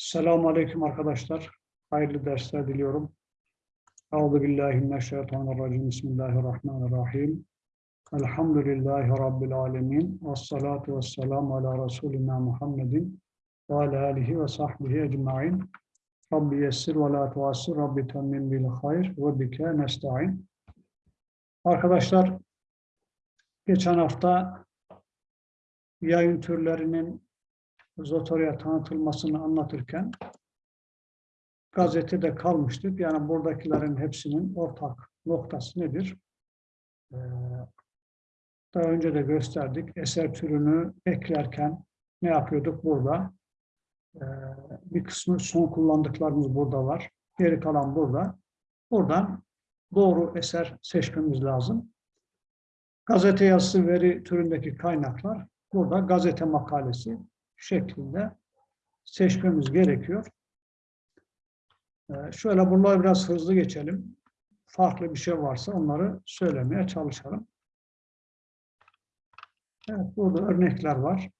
Selamun Aleyküm arkadaşlar. Hayırlı dersler diliyorum. Euzu billahi mineşşeytanirracim. Bismillahirrahmanirrahim. Elhamdülillahi Rabbil alemin. Ve salatu ve selamu ala Resulina Muhammedin ve ala alihi ve sahbihi ecma'in. Rabbi yessir ve la tuassir. Rabbi temmin bil hayr ve bike nesta'in. Arkadaşlar, geçen hafta yayın türlerinin Zotoria tanıtılmasını anlatırken gazetede kalmıştık. Yani buradakilerin hepsinin ortak noktası nedir? Ee, daha önce de gösterdik. Eser türünü eklerken ne yapıyorduk burada? Ee, bir kısmı son kullandıklarımız burada var. Geri kalan burada. Buradan doğru eser seçmemiz lazım. Gazete yazısı veri türündeki kaynaklar burada gazete makalesi şeklinde seçmemiz gerekiyor. Ee, şöyle bunları biraz hızlı geçelim. Farklı bir şey varsa onları söylemeye çalışalım. Evet, burada örnekler var.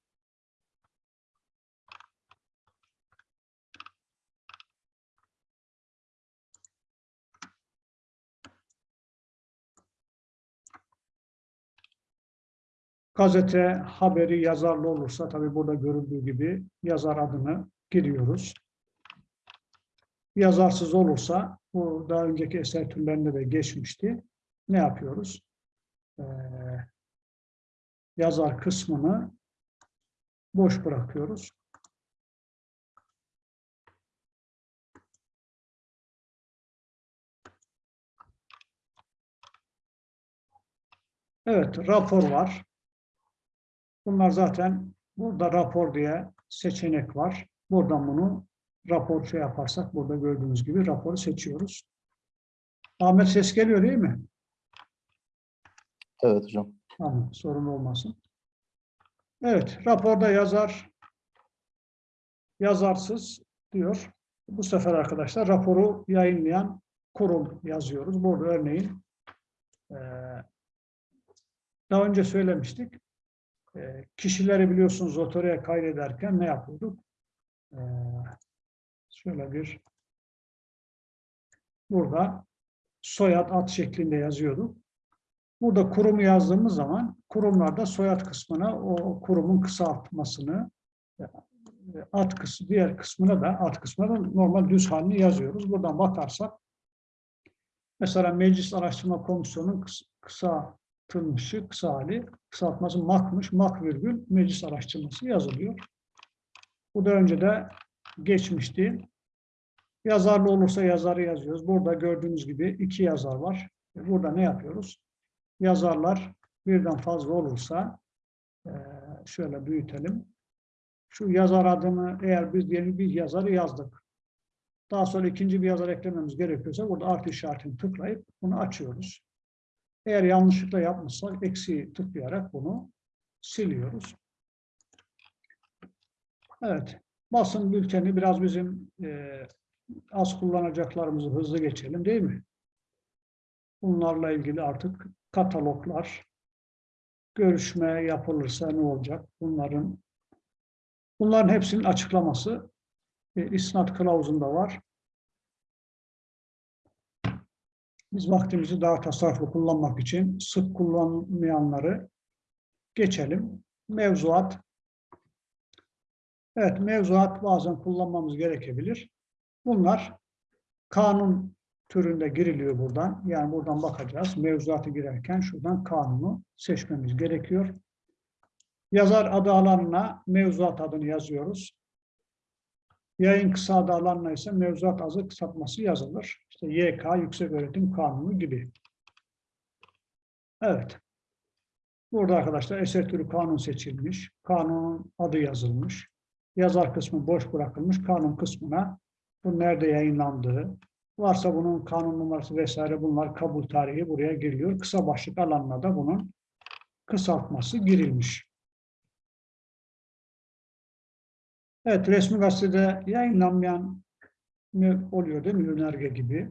Gazete haberi yazarlı olursa tabii burada görüldüğü gibi yazar adını giriyoruz. Yazarsız olursa bu daha önceki eser türlerinde de geçmişti. Ne yapıyoruz? Ee, yazar kısmını boş bırakıyoruz. Evet, rapor var. Bunlar zaten burada rapor diye seçenek var. Buradan bunu rapor şey yaparsak burada gördüğünüz gibi raporu seçiyoruz. Ahmet ses geliyor değil mi? Evet hocam. Tamam, sorun olmasın. Evet, raporda yazar, yazarsız diyor. Bu sefer arkadaşlar raporu yayınlayan kurum yazıyoruz. Burada örneğin daha önce söylemiştik. Ee, kişileri biliyorsunuz otoraya kaydederken ne yapıyorduk? Ee, şöyle bir burada soyad ad şeklinde yazıyorduk. Burada kurumu yazdığımız zaman kurumlarda soyad kısmına o kurumun kısaltmasını ad kısmı, diğer kısmına da ad kısmına da normal düz halini yazıyoruz. Buradan bakarsak mesela Meclis Araştırma Komisyonu'nun kısa kısaltılmışı, kısa hali, kısaltması makmış, mak virgül meclis araştırması yazılıyor. Bu da önce de geçmişti. Yazarlı olursa yazarı yazıyoruz. Burada gördüğünüz gibi iki yazar var. Burada ne yapıyoruz? Yazarlar birden fazla olursa şöyle büyütelim. Şu yazar adını eğer biz diyelim bir yazarı yazdık. Daha sonra ikinci bir yazar eklememiz gerekiyorsa burada artı işaretini tıklayıp bunu açıyoruz. Eğer yanlışlıkla yapmışsak eksiği tıklayarak bunu siliyoruz. Evet. Basın bülteni biraz bizim e, az kullanacaklarımızı hızlı geçelim değil mi? Bunlarla ilgili artık kataloglar, görüşme yapılırsa ne olacak? Bunların bunların hepsinin açıklaması e, isnat kılavuzunda var. Biz vaktimizi daha tasarruflu kullanmak için sık kullanmayanları geçelim. Mevzuat. Evet, mevzuat bazen kullanmamız gerekebilir. Bunlar kanun türünde giriliyor buradan. Yani buradan bakacağız. Mevzuatı girerken şuradan kanunu seçmemiz gerekiyor. Yazar adı alanına mevzuat adını yazıyoruz. Yayın kısa adı alanına ise mevzuat azı kısaltması yazılır. İşte YK, Yüksek Öğretim Kanunu gibi. Evet. Burada arkadaşlar eser türü kanun seçilmiş. Kanunun adı yazılmış. Yazar kısmı boş bırakılmış. Kanun kısmına bu nerede yayınlandığı, varsa bunun kanun numarası vesaire bunlar kabul tarihi buraya giriyor. Kısa başlık alanına da bunun kısaltması girilmiş. Evet, resmi gazetede yayınlanmayan oluyor değil mi? Önerge gibi.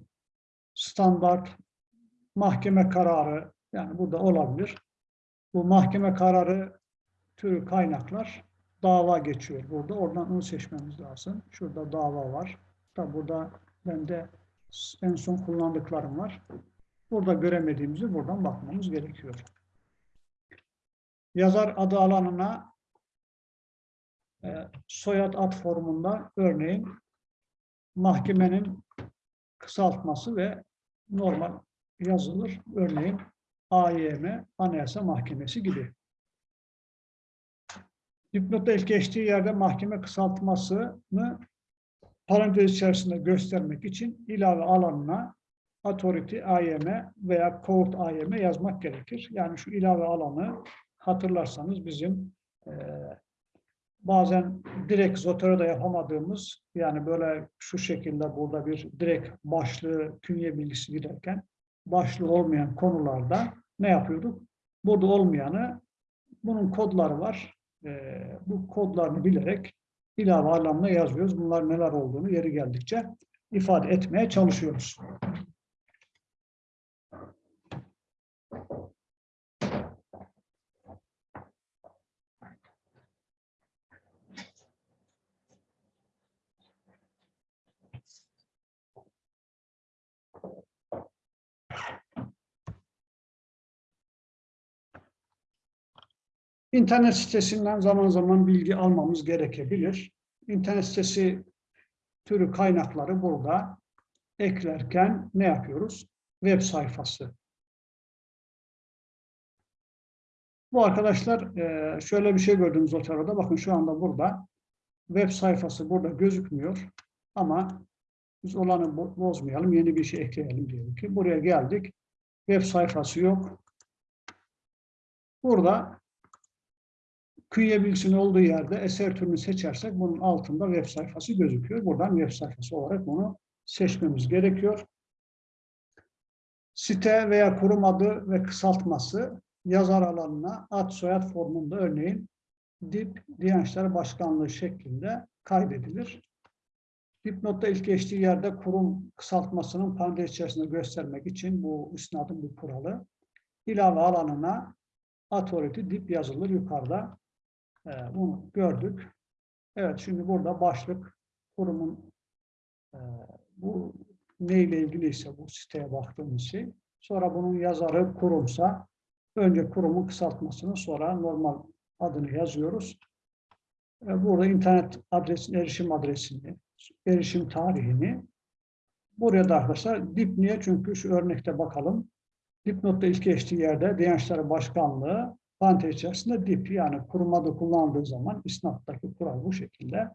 Standart mahkeme kararı, yani burada olabilir. Bu mahkeme kararı türü kaynaklar dava geçiyor burada. Oradan onu seçmemiz lazım. Şurada dava var. Da burada bende en son kullandıklarım var. Burada göremediğimizi buradan bakmamız gerekiyor. Yazar adı alanına soyad ad formunda örneğin mahkemenin kısaltması ve normal yazılır. Örneğin AYM, Anayasa Mahkemesi gibi. Dipnotta ilk geçtiği yerde mahkeme kısaltmasını parantez içerisinde göstermek için ilave alanına authority AYM veya court AYM yazmak gerekir. Yani şu ilave alanı hatırlarsanız bizim e, bazen direkt Zotero'da yapamadığımız yani böyle şu şekilde burada bir direkt başlığı künye bilgisi giderken başlığı olmayan konularda ne yapıyorduk? Burada olmayanı bunun kodları var. E, bu kodlarını bilerek ilave alanına yazıyoruz. Bunlar neler olduğunu yeri geldikçe ifade etmeye çalışıyoruz. İnternet sitesinden zaman zaman bilgi almamız gerekebilir. İnternet sitesi türü kaynakları burada eklerken ne yapıyoruz? Web sayfası. Bu arkadaşlar e, şöyle bir şey gördünüz Zotero'da. Bakın şu anda burada web sayfası burada gözükmüyor. Ama biz olanı bozmayalım, yeni bir şey ekleyelim diyelim ki. Buraya geldik. Web sayfası yok. Burada künye bilgisinin olduğu yerde eser türünü seçersek bunun altında web sayfası gözüküyor. Buradan web sayfası olarak bunu seçmemiz gerekiyor. Site veya kurum adı ve kısaltması yazar alanına ad soyad formunda örneğin DİP Diyanet Başkanlığı şeklinde kaydedilir. Dipnotta ilk geçtiği yerde kurum kısaltmasının parantez içerisinde göstermek için bu isnadın bir kuralı. İlave alanına authority dip yazılır yukarıda. Ee, bunu gördük. Evet şimdi burada başlık kurumun e, bu neyle ilgiliyse bu siteye baktığımız şey. Sonra bunun yazarı kurumsa önce kurumun kısaltmasını sonra normal adını yazıyoruz. Ee, burada internet adresini, erişim adresini, erişim tarihini buraya da arkadaşlar dip niye? Çünkü şu örnekte bakalım. Dipnotta ilk geçtiği yerde Diyanet Başkanlığı parantez içerisinde dip yani kurum adı kullandığı zaman isnattaki kural bu şekilde.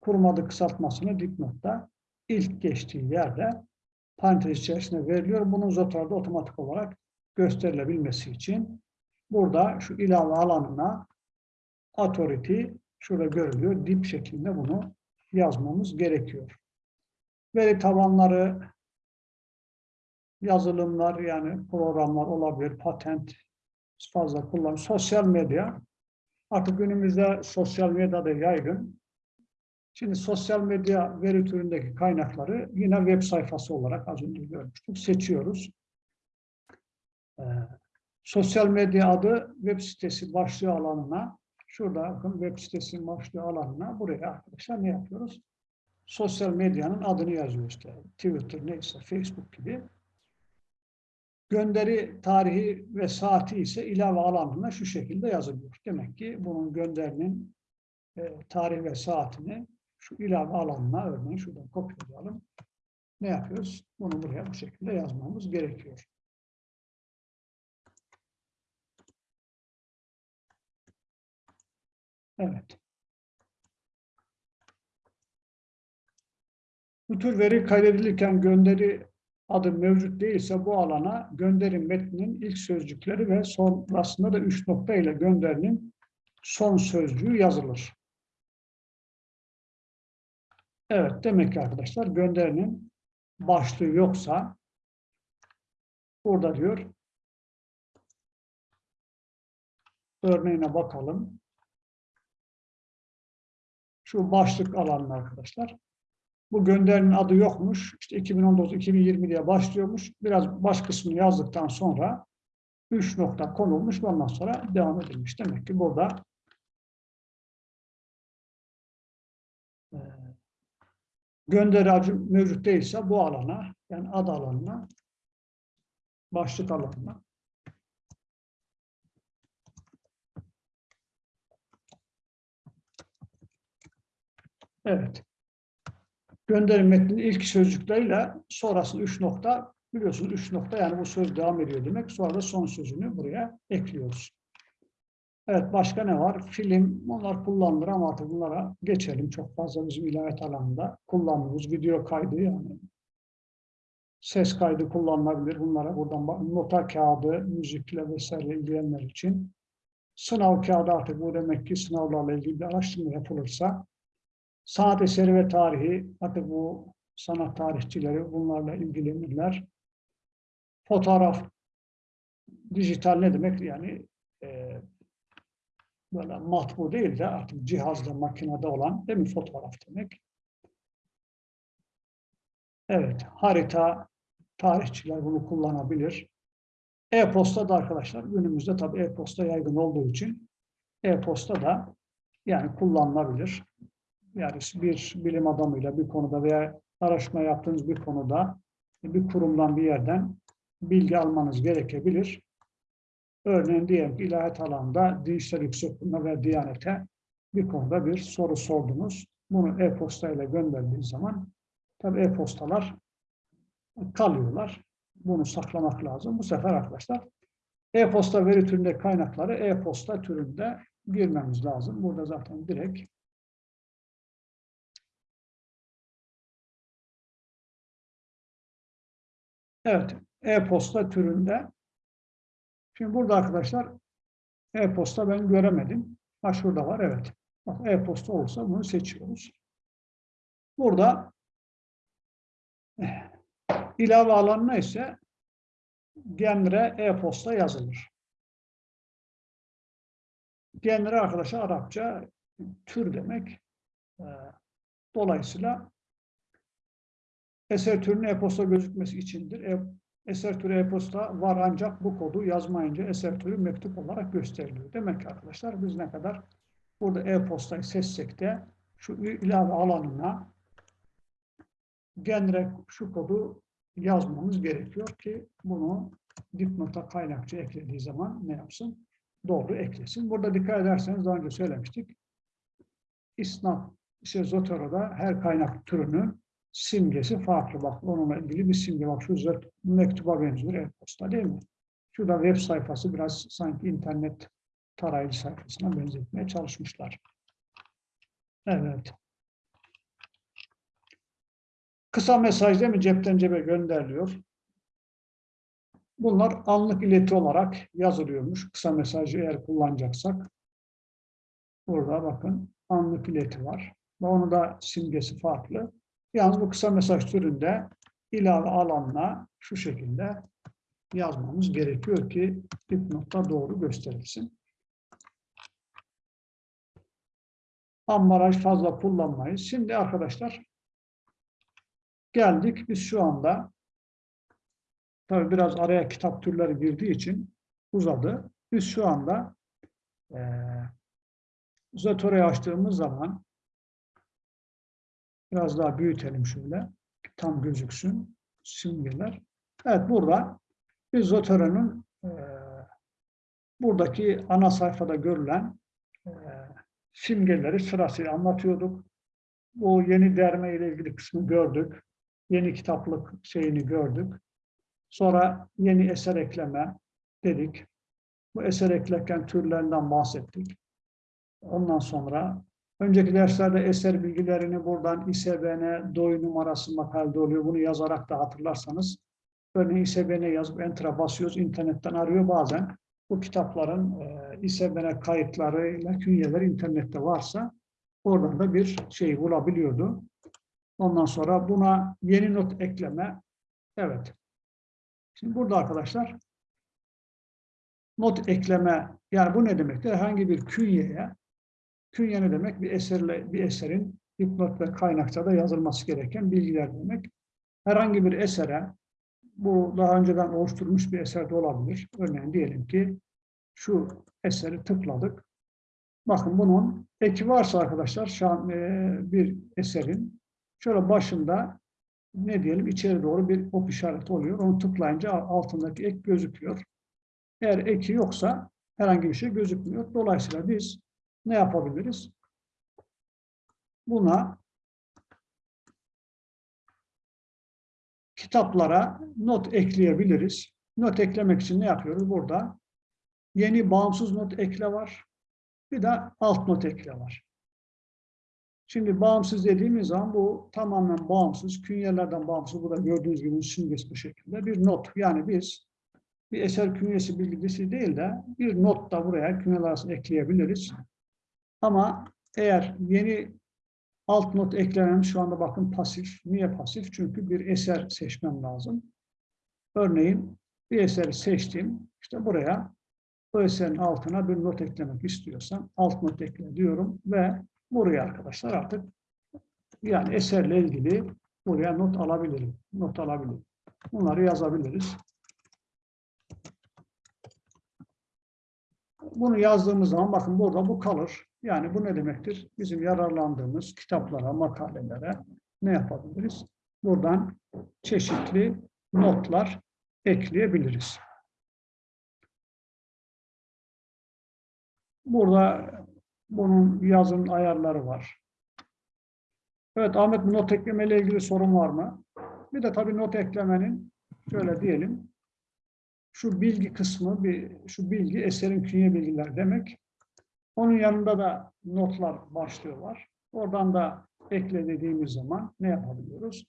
Kurum adı kısaltmasını dipnotta ilk geçtiği yerde parantez içerisinde veriliyor. Bunun Zotar'da otomatik olarak gösterilebilmesi için burada şu ilave alanına authority şurada görülüyor. Dip şeklinde bunu yazmamız gerekiyor. Veri tabanları yazılımlar yani programlar olabilir, patent fazla kullan. Sosyal medya, artık günümüzde sosyal medya da yaygın. Şimdi sosyal medya veri türündeki kaynakları yine web sayfası olarak az önce görmüştük. Seçiyoruz. Ee, sosyal medya adı web sitesi başlığı alanına, şurada bakın web sitesi başlığı alanına buraya arkadaşlar ne yapıyoruz? Sosyal medyanın adını yazıyoruz. İşte. Twitter neyse, Facebook gibi. Gönderi tarihi ve saati ise ilave alanına şu şekilde yazılıyor. Demek ki bunun gönderinin e, tarih ve saatini şu ilave alanına örneğin şuradan kopyalayalım. Ne yapıyoruz? Bunu buraya bu şekilde yazmamız gerekiyor. Evet. Bu tür veri kaydedilirken gönderi adı mevcut değilse bu alana gönderim metninin ilk sözcükleri ve sonrasında da üç nokta ile gönderinin son sözcüğü yazılır. Evet, demek ki arkadaşlar gönderinin başlığı yoksa burada diyor örneğine bakalım. Şu başlık alanı arkadaşlar. Bu gönderinin adı yokmuş. İşte 2019-2020 diye başlıyormuş. Biraz baş kısmını yazdıktan sonra 3 nokta konulmuş. ve Ondan sonra devam edilmiş. Demek ki burada e, gönderi acı mevcut değilse bu alana, yani ad alanına, başlık alanına Evet. Gönderim metninin ilk sözcükleriyle sonrasında üç nokta, biliyorsunuz üç nokta yani bu söz devam ediyor demek. Sonra da son sözünü buraya ekliyoruz. Evet, başka ne var? Film, bunlar kullanılır ama artık bunlara geçelim. Çok fazla bizim ilahiyat alanında kullandığımız video kaydı yani. Ses kaydı kullanılabilir. Bunlara buradan nota kağıdı, müzikle vesaire ilgilenenler için. Sınav kağıdı artık bu demek ki sınavlarla ilgili bir araştırma yapılırsa sanat eseri ve tarihi, artık bu sanat tarihçileri bunlarla ilgilenirler. Fotoğraf, dijital ne demek? Yani e, böyle matbu değil de artık cihazda, makinede olan değil mi fotoğraf demek. Evet, harita, tarihçiler bunu kullanabilir. E-posta da arkadaşlar günümüzde tabii e-posta yaygın olduğu için e-posta da yani kullanılabilir. Yani bir bilim adamıyla bir konuda veya araştırma yaptığınız bir konuda bir kurumdan bir yerden bilgi almanız gerekebilir. Örneğin diyelim ki ilahiyat alanında Dinçler Yüksekliğine ve Diyanet'e bir konuda bir soru sordunuz. Bunu e-posta ile gönderdiğiniz zaman tabii e-postalar kalıyorlar. Bunu saklamak lazım. Bu sefer arkadaşlar e-posta veri türünde kaynakları e-posta türünde girmemiz lazım. Burada zaten direkt Evet, e-posta türünde. Şimdi burada arkadaşlar e-posta ben göremedim. Ha şurada var, evet. Bak e-posta olursa bunu seçiyoruz. Burada eh, ilave alanına ise genre e-posta yazılır. Genre arkadaşlar Arapça tür demek. Ee, Dolayısıyla eser türünün e-posta gözükmesi içindir. E eser türü e-posta var ancak bu kodu yazmayınca eser türü mektup olarak gösteriliyor. Demek ki arkadaşlar biz ne kadar burada e-postayı seçsek de şu ilave alanına genre şu kodu yazmamız gerekiyor ki bunu dipnota kaynakça eklediği zaman ne yapsın? Doğru eklesin. Burada dikkat ederseniz daha önce söylemiştik. İsnaf, işte Zotero'da her kaynak türünün simgesi farklı. Bak onunla ilgili bir simge. Bak şu zöt mektuba benziyor e-posta değil mi? Şurada web sayfası biraz sanki internet tarayıcı sayfasına benzetmeye çalışmışlar. Evet. Kısa mesaj değil mi? Cepten cebe gönderiliyor. Bunlar anlık ileti olarak yazılıyormuş. Kısa mesajı eğer kullanacaksak. Burada bakın anlık ileti var. Ve onu da simgesi farklı. Yalnız bu kısa mesaj türünde ilave alanla şu şekilde yazmamız gerekiyor ki dipnotta doğru gösterilsin. Ambalaj fazla kullanmayız. Şimdi arkadaşlar geldik. Biz şu anda tabi biraz araya kitap türleri girdiği için uzadı. Biz şu anda e, Zatore'yi açtığımız zaman Biraz daha büyütelim şöyle. Tam gözüksün simgeler. Evet burada biz Zotero'nun e, buradaki ana sayfada görülen e, simgeleri sırasıyla anlatıyorduk. Bu yeni derme ile ilgili kısmı gördük. Yeni kitaplık şeyini gördük. Sonra yeni eser ekleme dedik. Bu eser eklerken türlerinden bahsettik. Ondan sonra Önceki derslerde eser bilgilerini buradan ISBN, DOI numarası makalede oluyor. Bunu yazarak da hatırlarsanız. Örneğin ISBN yazıp enter'a basıyoruz. internetten arıyor bazen. Bu kitapların e, ISBN kayıtlarıyla künyeler internette varsa oradan da bir şey bulabiliyordu. Ondan sonra buna yeni not ekleme. Evet. Şimdi burada arkadaşlar not ekleme yani bu ne demektir? Herhangi bir künyeye Künye ne demek? Bir eserle bir eserin dipnot ve kaynakta da yazılması gereken bilgiler demek. Herhangi bir esere bu daha önceden oluşturmuş bir eser de olabilir. Örneğin diyelim ki şu eseri tıkladık. Bakın bunun eki varsa arkadaşlar şu an e, bir eserin Şöyle başında ne diyelim içeri doğru bir ok işareti oluyor. Onu tıklayınca altındaki ek gözüküyor. Eğer eki yoksa herhangi bir şey gözükmüyor. Dolayısıyla biz ne yapabiliriz? Buna kitaplara not ekleyebiliriz. Not eklemek için ne yapıyoruz? Burada yeni bağımsız not ekle var. Bir de alt not ekle var. Şimdi bağımsız dediğimiz zaman bu tamamen bağımsız, künyelerden bağımsız. Burada gördüğünüz gibi simgesi bu şekilde bir not. Yani biz bir eser künyesi bilgisi değil de bir not da buraya künyeler arasında ekleyebiliriz. Ama eğer yeni alt not eklenen şu anda bakın pasif. Niye pasif? Çünkü bir eser seçmem lazım. Örneğin bir eseri seçtim. İşte buraya o eserin altına bir not eklemek istiyorsam alt not ekle diyorum ve buraya arkadaşlar artık yani eserle ilgili buraya not alabilirim. Not alabilirim. Bunları yazabiliriz. Bunu yazdığımız zaman bakın burada bu kalır. Yani bu ne demektir? Bizim yararlandığımız kitaplara, makalelere ne yapabiliriz? Buradan çeşitli notlar ekleyebiliriz. Burada bunun yazın ayarları var. Evet Ahmet not ekleme ile ilgili sorun var mı? Bir de tabii not eklemenin şöyle diyelim. Şu bilgi kısmı, bir, şu bilgi eserin künye bilgiler demek. Onun yanında da notlar başlığı var. Oradan da ekle dediğimiz zaman ne yapabiliyoruz?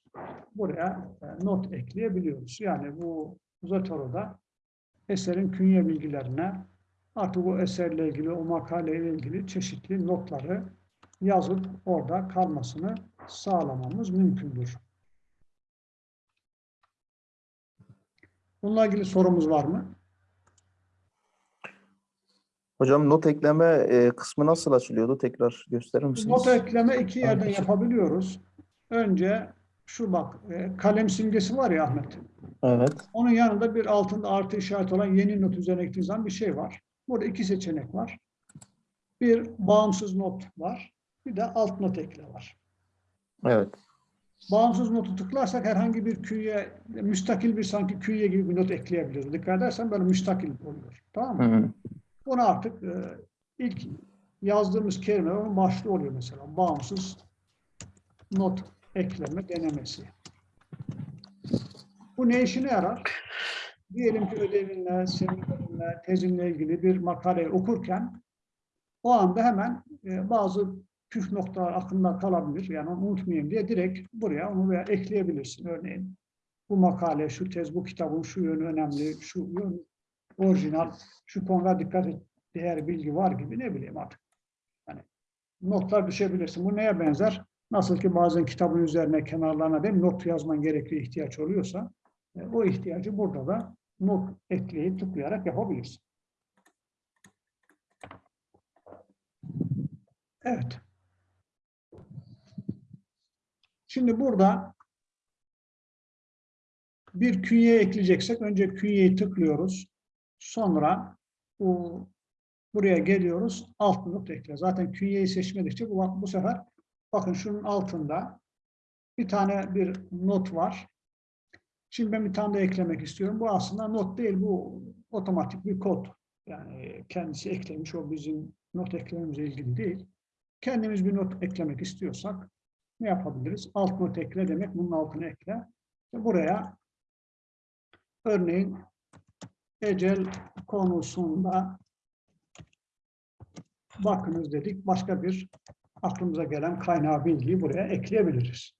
Buraya e, not ekleyebiliyoruz. Yani bu Zotoro'da eserin künye bilgilerine artık o eserle ilgili, o makaleyle ilgili çeşitli notları yazıp orada kalmasını sağlamamız mümkündür. Bununla ilgili sorumuz var mı? Hocam not ekleme e, kısmı nasıl açılıyordu? Tekrar gösterir misiniz? Not ekleme iki yerden Ahmet. yapabiliyoruz. Önce şu bak, e, kalem simgesi var ya Ahmet. Evet. Onun yanında bir altında artı işareti olan yeni not üzerine eklediğiniz zaman bir şey var. Burada iki seçenek var. Bir bağımsız not var. Bir de alt not ekle var. Evet. Bağımsız notu tıklarsak herhangi bir künye, müstakil bir sanki künye gibi bir not ekleyebiliriz. Dikkat edersen böyle müstakil oluyor. Tamam mı? Hı hı. Bunu artık e, ilk yazdığımız kelime onun başlığı oluyor mesela. Bağımsız not ekleme denemesi. Bu ne işine yarar? Diyelim ki ödevinle, seminerinle, tezinle ilgili bir makaleyi okurken o anda hemen e, bazı püf noktalar aklında kalabilir. Yani onu unutmayayım diye direkt buraya onu veya ekleyebilirsin. Örneğin bu makale, şu tez, bu kitabın şu yönü önemli, şu yön orijinal, şu konuda dikkat et, değer bilgi var gibi ne bileyim artık. Yani notlar düşebilirsin. Bu neye benzer? Nasıl ki bazen kitabın üzerine, kenarlarına değil not yazman gerekli ihtiyaç oluyorsa e, o ihtiyacı burada da not ekleyip tıklayarak yapabilirsin. Evet. Şimdi burada bir künye ekleyeceksek önce künyeyi tıklıyoruz. Sonra bu buraya geliyoruz. Alt not ekle. Zaten künyeyi seçmedikçe bu, bu sefer bakın şunun altında bir tane bir not var. Şimdi ben bir tane de eklemek istiyorum. Bu aslında not değil. Bu otomatik bir kod. Yani kendisi eklemiş. O bizim not eklememizle ilgili değil. Kendimiz bir not eklemek istiyorsak ne yapabiliriz? Alt not ekle demek bunun altına ekle. Buraya örneğin ecel konusunda bakınız dedik. Başka bir aklımıza gelen kaynağı bilgiyi buraya ekleyebiliriz.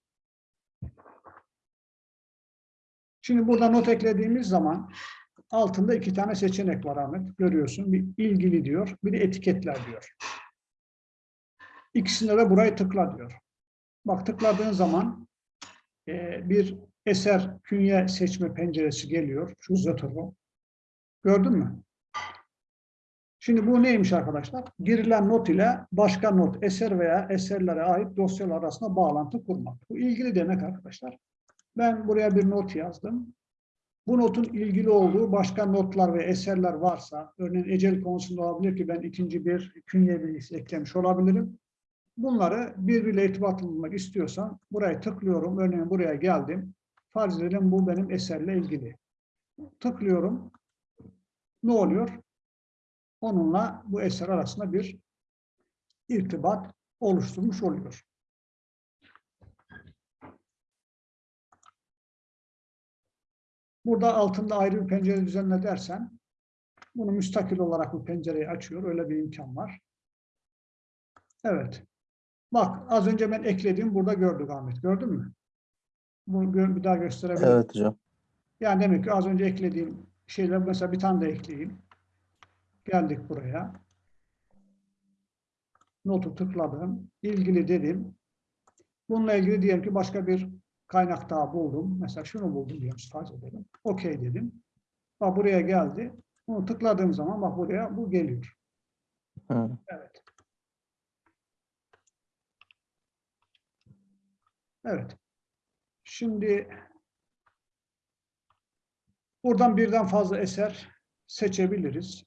Şimdi burada not eklediğimiz zaman altında iki tane seçenek var Ahmet. Görüyorsun. Bir ilgili diyor, bir de etiketler diyor. İkisinde de burayı tıkla diyor. Bak tıkladığın zaman e, bir eser künye seçme penceresi geliyor. Şu Zotero. Gördün mü? Şimdi bu neymiş arkadaşlar? Girilen not ile başka not, eser veya eserlere ait dosyalar arasında bağlantı kurmak. Bu ilgili demek arkadaşlar. Ben buraya bir not yazdım. Bu notun ilgili olduğu başka notlar ve eserler varsa, örneğin ecel konusunda olabilir ki ben ikinci bir künye bilgisi eklemiş olabilirim. Bunları birbiriyle irtibatlandırmak istiyorsam buraya tıklıyorum. Örneğin buraya geldim. Farz edelim bu benim eserle ilgili. Tıklıyorum. Ne oluyor? Onunla bu eser arasında bir irtibat oluşturmuş oluyor. Burada altında ayrı bir pencere düzenle dersen bunu müstakil olarak bu pencereyi açıyor. Öyle bir imkan var. Evet. Bak az önce ben eklediğim burada gördük Ahmet. Gördün mü? Bunu bir daha gösterebilirim. Evet hocam. Yani demek ki az önce eklediğim şeyler mesela bir tane de ekleyeyim. Geldik buraya. Notu tıkladım. İlgili dedim. Bununla ilgili diyelim ki başka bir kaynak daha buldum. Mesela şunu buldum diyelim farz edelim. Okey dedim. Bak buraya geldi. Bunu tıkladığım zaman bak buraya bu geliyor. Hı. Evet. Evet. Şimdi buradan birden fazla eser seçebiliriz.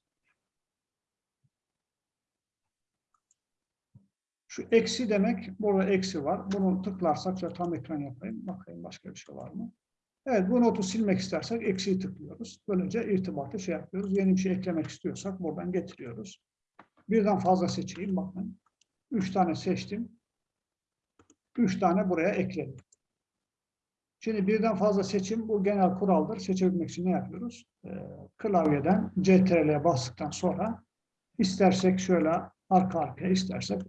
Şu eksi demek, burada eksi var. Bunu tıklarsak, şöyle tam ekran yapayım. Bakayım başka bir şey var mı? Evet, bu notu silmek istersek eksiyi tıklıyoruz. Böylece irtibatı şey yapıyoruz. Yeni bir şey eklemek istiyorsak buradan getiriyoruz. Birden fazla seçeyim. Bakın. Üç tane seçtim. Üç tane buraya ekledim. Şimdi birden fazla seçim bu genel kuraldır. Seçebilmek için ne yapıyoruz? Ee, klavyeden CTRL'ye bastıktan sonra istersek şöyle arka arkaya istersek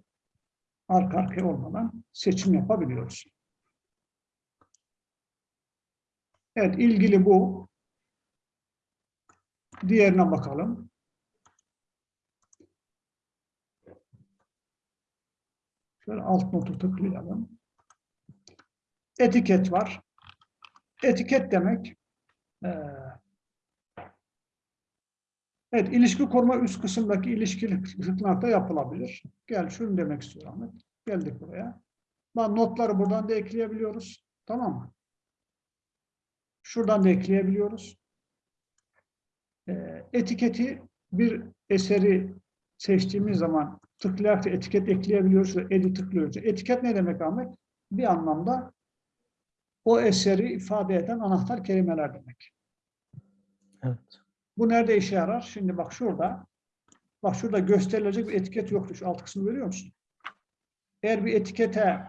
arka arkaya olmadan seçim yapabiliyoruz. Evet ilgili bu. Diğerine bakalım. Şöyle alt notu tıklayalım. Etiket var. Etiket demek eee, Evet, ilişki koruma üst kısımdaki ilişkili tıklanakta yapılabilir. Gel şunu demek istiyorum Ahmet. Geldik buraya. Lan notları buradan da ekleyebiliyoruz. Tamam mı? Şuradan da ekleyebiliyoruz. Eee, etiketi bir eseri seçtiğimiz zaman tıklayarak etiket ekleyebiliyoruz. ve Edit tıklıyoruz. Etiket ne demek Ahmet? Bir anlamda o eseri ifade eden anahtar kelimeler demek. Evet. Bu nerede işe yarar? Şimdi bak şurada. Bak şurada gösterilecek bir etiket yoktu. Şu alt kısmı görüyor musun? Eğer bir etikete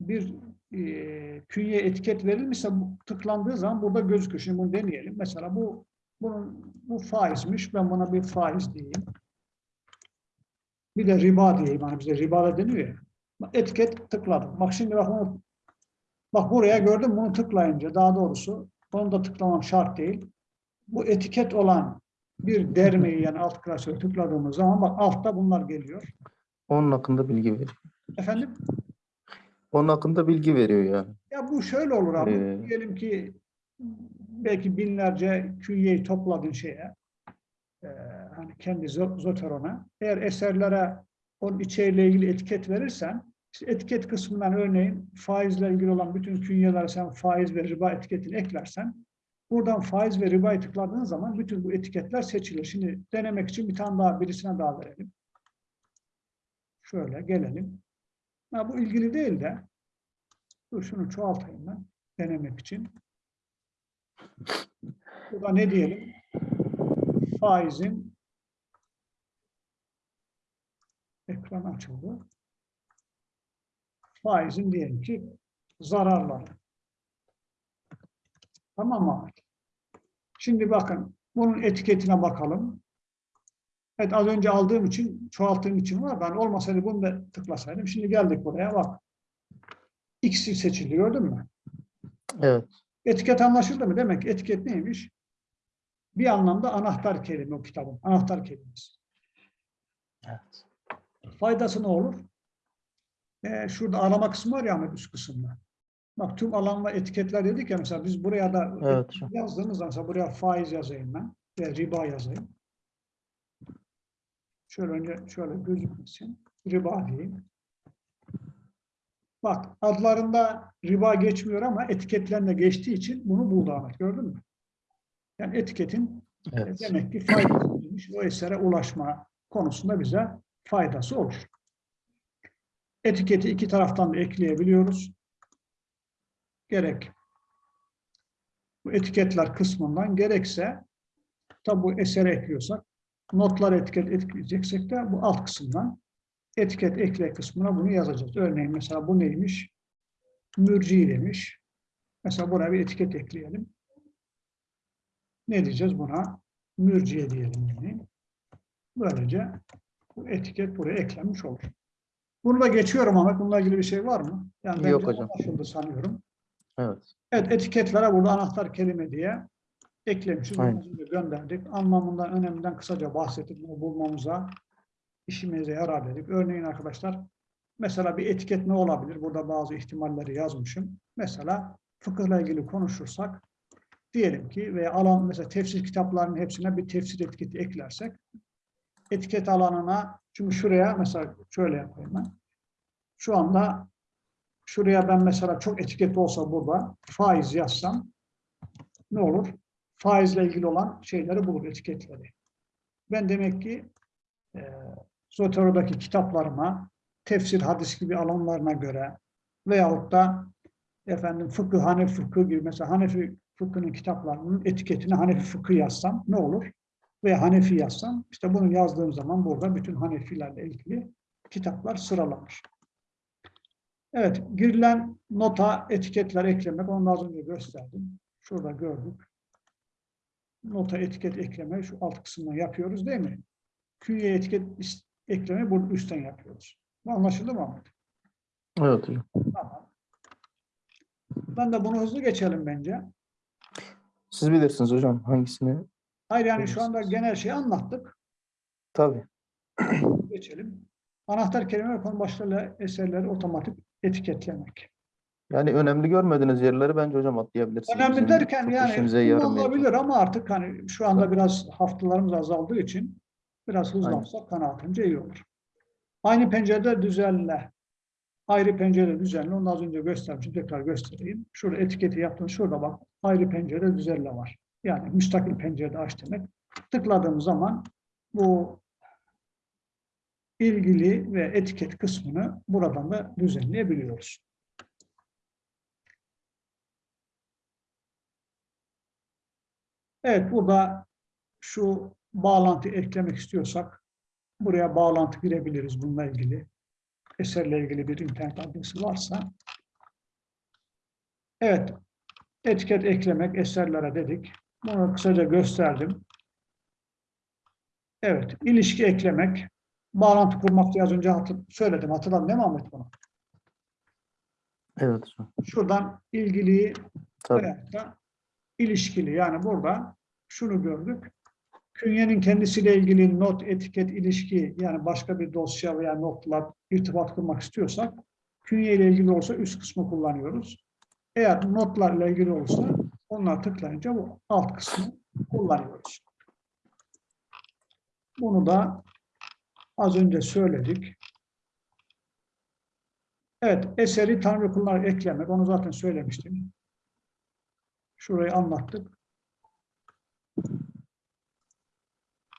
bir e, künye etiket verilmişse bu tıklandığı zaman burada gözüküyor. Şimdi bunu deneyelim. Mesela bu bunun bu faizmiş. Ben buna bir faiz diyeyim. Bir de riba diyeyim. Hani bize riba da deniyor ya. Etiket tıkladım. Bak şimdi bak bunu bak buraya gördüm bunu tıklayınca daha doğrusu onu da tıklamam şart değil. Bu etiket olan bir dermeyi yani alt klasörü tıkladığımız zaman bak altta bunlar geliyor. Onun hakkında bilgi veriyor. Efendim? Onun hakkında bilgi veriyor yani. Ya bu şöyle olur abi. Ee. Diyelim ki belki binlerce künyeyi topladın şeye. e, hani kendi zo- Zoteron'a. Eğer eserlere onun içeriğiyle ilgili etiket verirsen etiket kısmından örneğin faizle ilgili olan bütün künyelere sen faiz ve riba etiketini eklersen buradan faiz ve ribayı tıkladığın zaman bütün bu etiketler seçilir. Şimdi denemek için bir tane daha birisine daha verelim. Şöyle gelelim. Ha, bu ilgili değil de Dur şunu çoğaltayım ben denemek için. Burada ne diyelim? Faizin ekran açıldı. Faizin diyelim ki zararları. Tamam mı? Şimdi bakın bunun etiketine bakalım. Evet az önce aldığım için çoğalttığım için var. Ben olmasaydı bunu da tıklasaydım. Şimdi geldik buraya bak. X'i seçiliyor değil mi? Evet. Etiket anlaşıldı mı? Demek ki etiket neymiş? Bir anlamda anahtar kelime o kitabın. Anahtar kelimesi. Evet. Faydası ne olur? Ee, şurada arama kısmı var ya Ahmet üst kısımda. Bak tüm alan ve etiketler dedik ya mesela biz buraya da Evet yazdığımız zaman mesela buraya faiz yazayım ben. Ve riba yazayım. Şöyle önce şöyle gözükmesin. Riba diyeyim. Bak adlarında riba geçmiyor ama etiketlerinde geçtiği için bunu buldu Ahmet. Gördün mü? Yani etiketin e, Evet. demek ki faydasıymış. O esere ulaşma konusunda bize faydası olur. Etiketi iki taraftan da ekleyebiliyoruz. Gerek bu etiketler kısmından gerekse tabi bu esere ekliyorsak notlar etiket ekleyeceksek de bu alt kısımdan etiket ekle kısmına bunu yazacağız. Örneğin mesela bu neymiş? Mürci demiş. Mesela buraya bir etiket ekleyelim. Ne diyeceğiz buna? Mürciye diyelim yani. Böylece bu etiket buraya eklenmiş olur. Bunu da geçiyorum Ahmet. Bununla ilgili bir şey var mı? Yani Yok hocam. anlaşıldı sanıyorum. Evet. Evet etiketlere burada anahtar kelime diye eklemişiz. Gönderdik. Anlamından, öneminden kısaca bahsettik. Bunu bulmamıza işimize yarar dedik. Örneğin arkadaşlar mesela bir etiket ne olabilir? Burada bazı ihtimalleri yazmışım. Mesela fıkıhla ilgili konuşursak diyelim ki veya alan mesela tefsir kitaplarının hepsine bir tefsir etiketi eklersek etiket alanına çünkü şuraya mesela şöyle yapayım ben. Şu anda şuraya ben mesela çok etiket olsa burada faiz yazsam ne olur? Faizle ilgili olan şeyleri bulur, etiketleri. Ben demek ki e, Zotero'daki kitaplarıma tefsir, hadis gibi alanlarına göre veyahut da efendim fıkıh, Hanefi fıkıh gibi mesela Hanefi fıkhının kitaplarının etiketine Hanefi fıkıh yazsam ne olur? Veya Hanefi yazsam işte bunu yazdığım zaman burada bütün Hanefilerle ilgili kitaplar sıralanır. Evet, girilen nota etiketler eklemek, onu az önce gösterdim. Şurada gördük. Nota etiket ekleme şu alt kısmından yapıyoruz değil mi? Künye etiket ekleme burada üstten yapıyoruz. Bu anlaşıldı mı Ahmet? Evet hocam. Tamam. Ben de bunu hızlı geçelim bence. Siz bilirsiniz hocam hangisini? Hayır yani şu anda genel şeyi anlattık. Tabii. Geçelim. Anahtar kelime konu başlarıyla eserleri otomatik etiketlemek. Yani önemli görmediğiniz yerleri bence hocam atlayabilirsiniz. Önemli Bizim derken yani kullanılabilir ama artık hani şu anda biraz haftalarımız azaldığı için biraz hızlansak kanaatimce iyi olur. Aynı pencerede düzenle. Ayrı pencerede düzenle. Onu az önce göstermiştim. Tekrar göstereyim. Şurada etiketi yaptım. Şurada bak. Ayrı pencerede düzenle var. Yani müstakil pencerede aç demek. Tıkladığım zaman bu ilgili ve etiket kısmını buradan da düzenleyebiliyoruz. Evet, burada şu bağlantı eklemek istiyorsak buraya bağlantı girebiliriz bununla ilgili. Eserle ilgili bir internet adresi varsa. Evet, etiket eklemek eserlere dedik. Bunu kısaca gösterdim. Evet, ilişki eklemek, bağlantı kurmak diye az önce hatır- söyledim. Hatırladın değil mi Ahmet bunu? Evet. Şuradan ilgiliyi da ilişkili. Yani burada şunu gördük. Künyenin kendisiyle ilgili not, etiket, ilişki yani başka bir dosya veya notla irtibat kurmak istiyorsak künye ile ilgili olsa üst kısmı kullanıyoruz. Eğer notlarla ilgili olsa onlar tıklayınca bu alt kısmı kullanıyoruz. Bunu da az önce söyledik. Evet, eseri Tanrı kullarına eklemek. Onu zaten söylemiştim. Şurayı anlattık.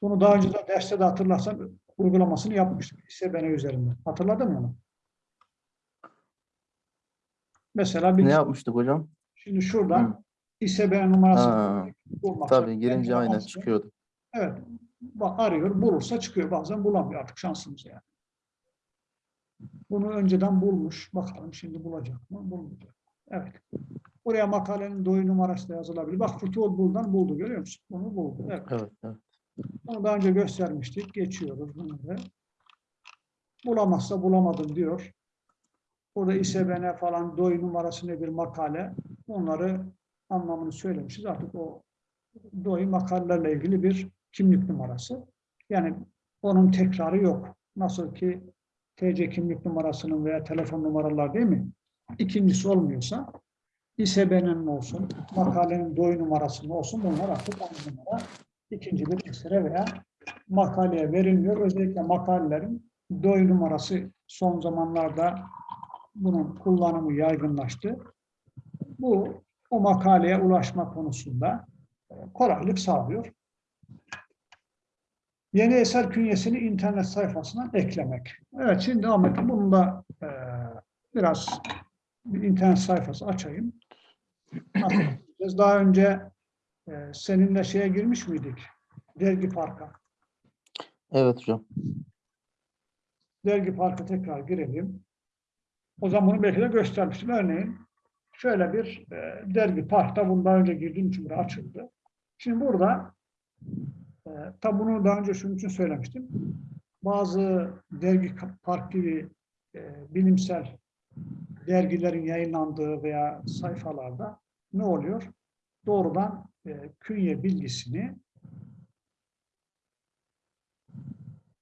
Bunu daha önce de derste de hatırlarsan uygulamasını yapmıştık. İSBN üzerinde. Hatırladın mı onu? Mesela bir Ne yapmıştık hocam? şimdi şuradan Hı. İSBN numarası Ha, bulmak. tabii girince Kendine aynen çıkıyordu. Evet. Bak, arıyor, bulursa çıkıyor. Bazen bulamıyor artık şansımız yani. Bunu önceden bulmuş. Bakalım şimdi bulacak mı? Bulmayacak. Evet. Buraya makalenin doyu numarası da yazılabilir. Bak Futuhul Bul'dan buldu. Görüyor musun? Bunu buldu. Evet. Evet, evet. Bunu daha önce göstermiştik. Geçiyoruz bunları. Bulamazsa bulamadım diyor. Burada ISBN falan doy numarası ne bir makale. Onları anlamını söylemişiz. Artık o doy makalelerle ilgili bir kimlik numarası. Yani onun tekrarı yok. Nasıl ki TC kimlik numarasının veya telefon numaralar değil mi? İkincisi olmuyorsa İSBN'nin olsun, makalenin doy numarasının olsun bunlar artık aynı numara ikinci bir esere veya makaleye verilmiyor. Özellikle makalelerin doy numarası son zamanlarda bunun kullanımı yaygınlaştı. Bu o makaleye ulaşma konusunda e, kolaylık sağlıyor. Yeni eser künyesini internet sayfasına eklemek. Evet şimdi Ahmet bunun da e, biraz bir internet sayfası açayım. Yapacağız? Daha önce e, seninle şeye girmiş miydik? Dergi Park'a. Evet hocam. Dergi Park'a tekrar girelim. O zaman bunu belki de göstermiştim. Örneğin şöyle bir e, dergi parkta bundan önce girdiğim için burası açıldı. Şimdi burada e, tabi bunu daha önce şunun için söylemiştim. Bazı dergi gibi e, bilimsel dergilerin yayınlandığı veya sayfalarda ne oluyor? Doğrudan e, künye bilgisini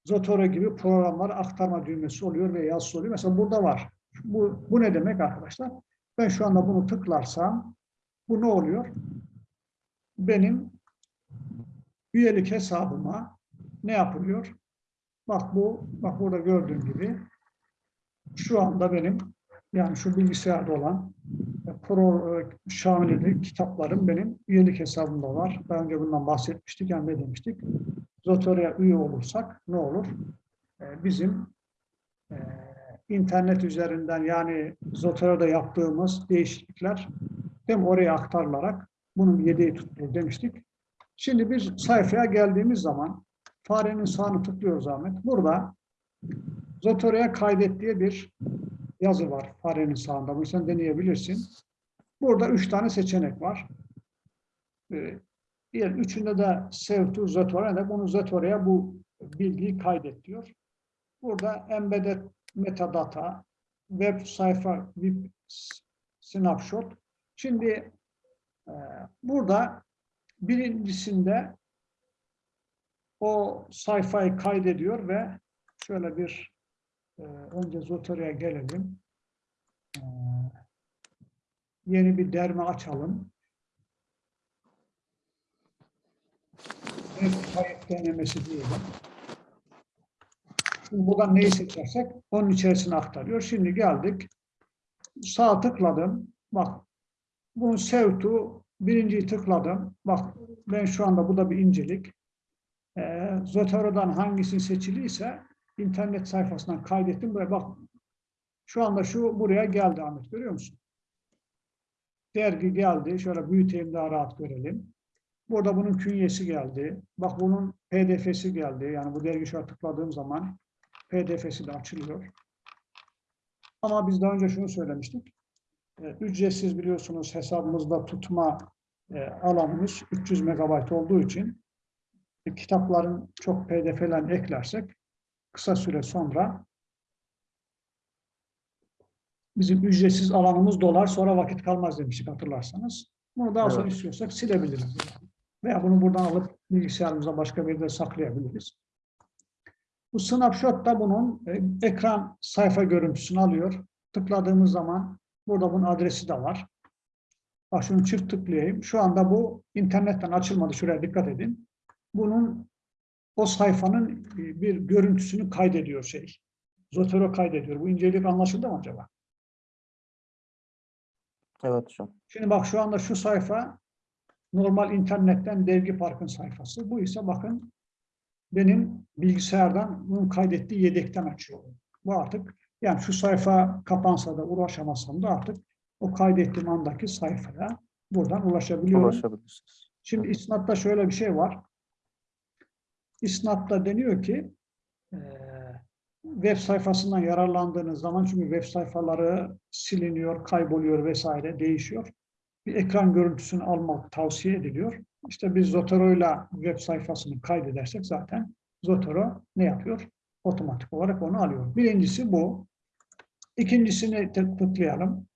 Zotero gibi programlara aktarma düğmesi oluyor ve yazısı oluyor. Mesela burada var. Bu, bu ne demek arkadaşlar? Ben şu anda bunu tıklarsam bu ne oluyor? Benim üyelik hesabıma ne yapılıyor? Bak bu, bak burada gördüğün gibi şu anda benim yani şu bilgisayarda olan e, Pro e, Şamil'deki kitaplarım benim üyelik hesabımda var. Daha önce bundan bahsetmiştik. Yani ne demiştik? Zotero'ya üye olursak ne olur? E, Bizim internet üzerinden yani Zotero'da yaptığımız değişiklikler hem oraya aktarılarak bunun yedeği tutulur demiştik. Şimdi biz sayfaya geldiğimiz zaman farenin sağını tıklıyoruz Ahmet. Burada Zotero'ya kaydet diye bir yazı var farenin sağında. Bunu sen deneyebilirsin. Burada üç tane seçenek var. Ee, üçünde de save to Zotero de bunu Zotero'ya bu bilgiyi kaydet diyor. Burada embedded metadata, web sayfa, web snapshot. Şimdi e, burada birincisinde o sayfayı kaydediyor ve şöyle bir e, önce Zotero'ya gelelim. E, yeni bir derme açalım. Evet, kayıt denemesi diyelim. Şimdi buradan neyi seçersek onun içerisine aktarıyor. Şimdi geldik. Sağ tıkladım. Bak bunu save to birinciyi tıkladım. Bak ben şu anda bu da bir incelik. Ee, Zotero'dan hangisini seçiliyse internet sayfasından kaydettim. Buraya bak. Şu anda şu buraya geldi Ahmet. Görüyor musun? Dergi geldi. Şöyle büyüteyim daha rahat görelim. Burada bunun künyesi geldi. Bak bunun pdf'si geldi. Yani bu dergi an tıkladığım zaman pdf'si de açılıyor. Ama biz daha önce şunu söylemiştik. E, Ücretsiz biliyorsunuz hesabımızda tutma e, alanımız 300 megabayt olduğu için e, kitapların çok pdf'lerini eklersek kısa süre sonra bizim ücretsiz alanımız dolar sonra vakit kalmaz demiştik hatırlarsanız. Bunu daha sonra Evet. istiyorsak silebiliriz. Veya bunu buradan alıp bilgisayarımıza başka bir yerde saklayabiliriz. Bu snapshot da bunun e, ekran sayfa görüntüsünü alıyor. Tıkladığımız zaman burada bunun adresi de var. Bak şunu çift tıklayayım. Şu anda bu internetten açılmadı. Şuraya dikkat edin. Bunun o sayfanın e, bir görüntüsünü kaydediyor şey. Zotero kaydediyor. Bu incelik anlaşıldı mı acaba? Evet hocam. Şimdi bak şu anda şu sayfa normal internetten Dergi Park'ın sayfası. Bu ise bakın benim bilgisayardan bunun kaydettiği yedekten açıyor. Bu artık yani şu sayfa kapansa da ulaşamasam da artık o kaydettiğim andaki sayfaya buradan ulaşabiliyorum. Ulaşabilirsiniz. Şimdi isnatta şöyle bir şey var. İsnatta deniyor ki web sayfasından yararlandığınız zaman çünkü web sayfaları siliniyor, kayboluyor vesaire değişiyor. Bir ekran görüntüsünü almak tavsiye ediliyor. İşte biz Zotero ile web sayfasını kaydedersek zaten Zotero ne yapıyor? Otomatik olarak onu alıyor. Birincisi bu. İkincisini tık- tıklayalım.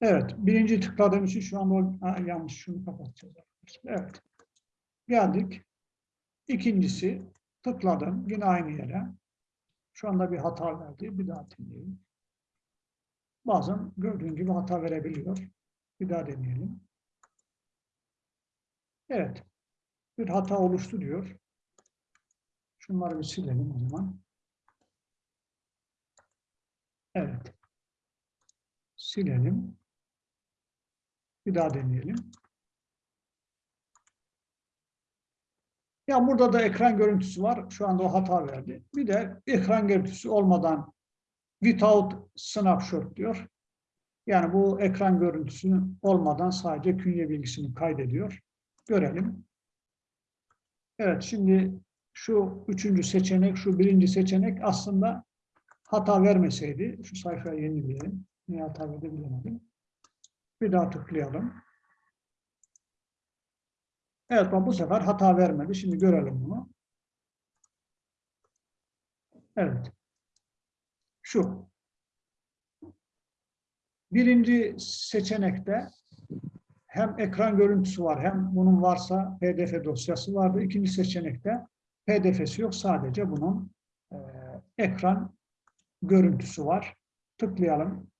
Evet, birinci tıkladığım için şu anda ha, yanlış şunu kapatacağız. Evet. Geldik. İkincisi tıkladım yine aynı yere. Şu anda bir hata verdi. Bir daha deneyelim. Bazen gördüğün gibi hata verebiliyor. Bir daha deneyelim. Evet. Bir hata oluştu diyor. Şunları bir silelim o zaman. Evet. Silelim. Bir daha deneyelim. Ya burada da ekran görüntüsü var. Şu anda o hata verdi. Bir de ekran görüntüsü olmadan without snapshot diyor. Yani bu ekran görüntüsü olmadan sadece künye bilgisini kaydediyor. Görelim. Evet şimdi şu üçüncü seçenek, şu birinci seçenek aslında hata vermeseydi, şu sayfaya yenileyelim. Niye hata verdi bilemedim. Bir daha tıklayalım. Evet bu sefer hata vermedi. Şimdi görelim bunu. Evet. Şu. Birinci seçenekte hem ekran görüntüsü var hem bunun varsa pdf dosyası vardı. İkinci seçenekte pdf'si yok. Sadece bunun e, ekran görüntüsü var. Tıklayalım.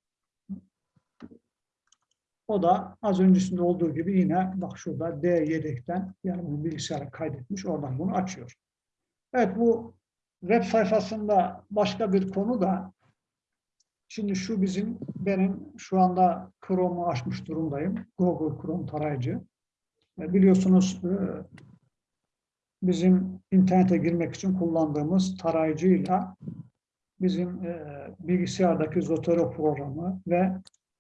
O da az öncesinde olduğu gibi yine bak şurada D yedekten yani bunu bilgisayara kaydetmiş. Oradan bunu açıyor. Evet bu web sayfasında başka bir konu da şimdi şu bizim benim şu anda Chrome'u açmış durumdayım. Google Chrome tarayıcı. E, Biliyorsunuz e, bizim internete girmek için kullandığımız tarayıcıyla bizim e, bilgisayardaki Zotero programı ve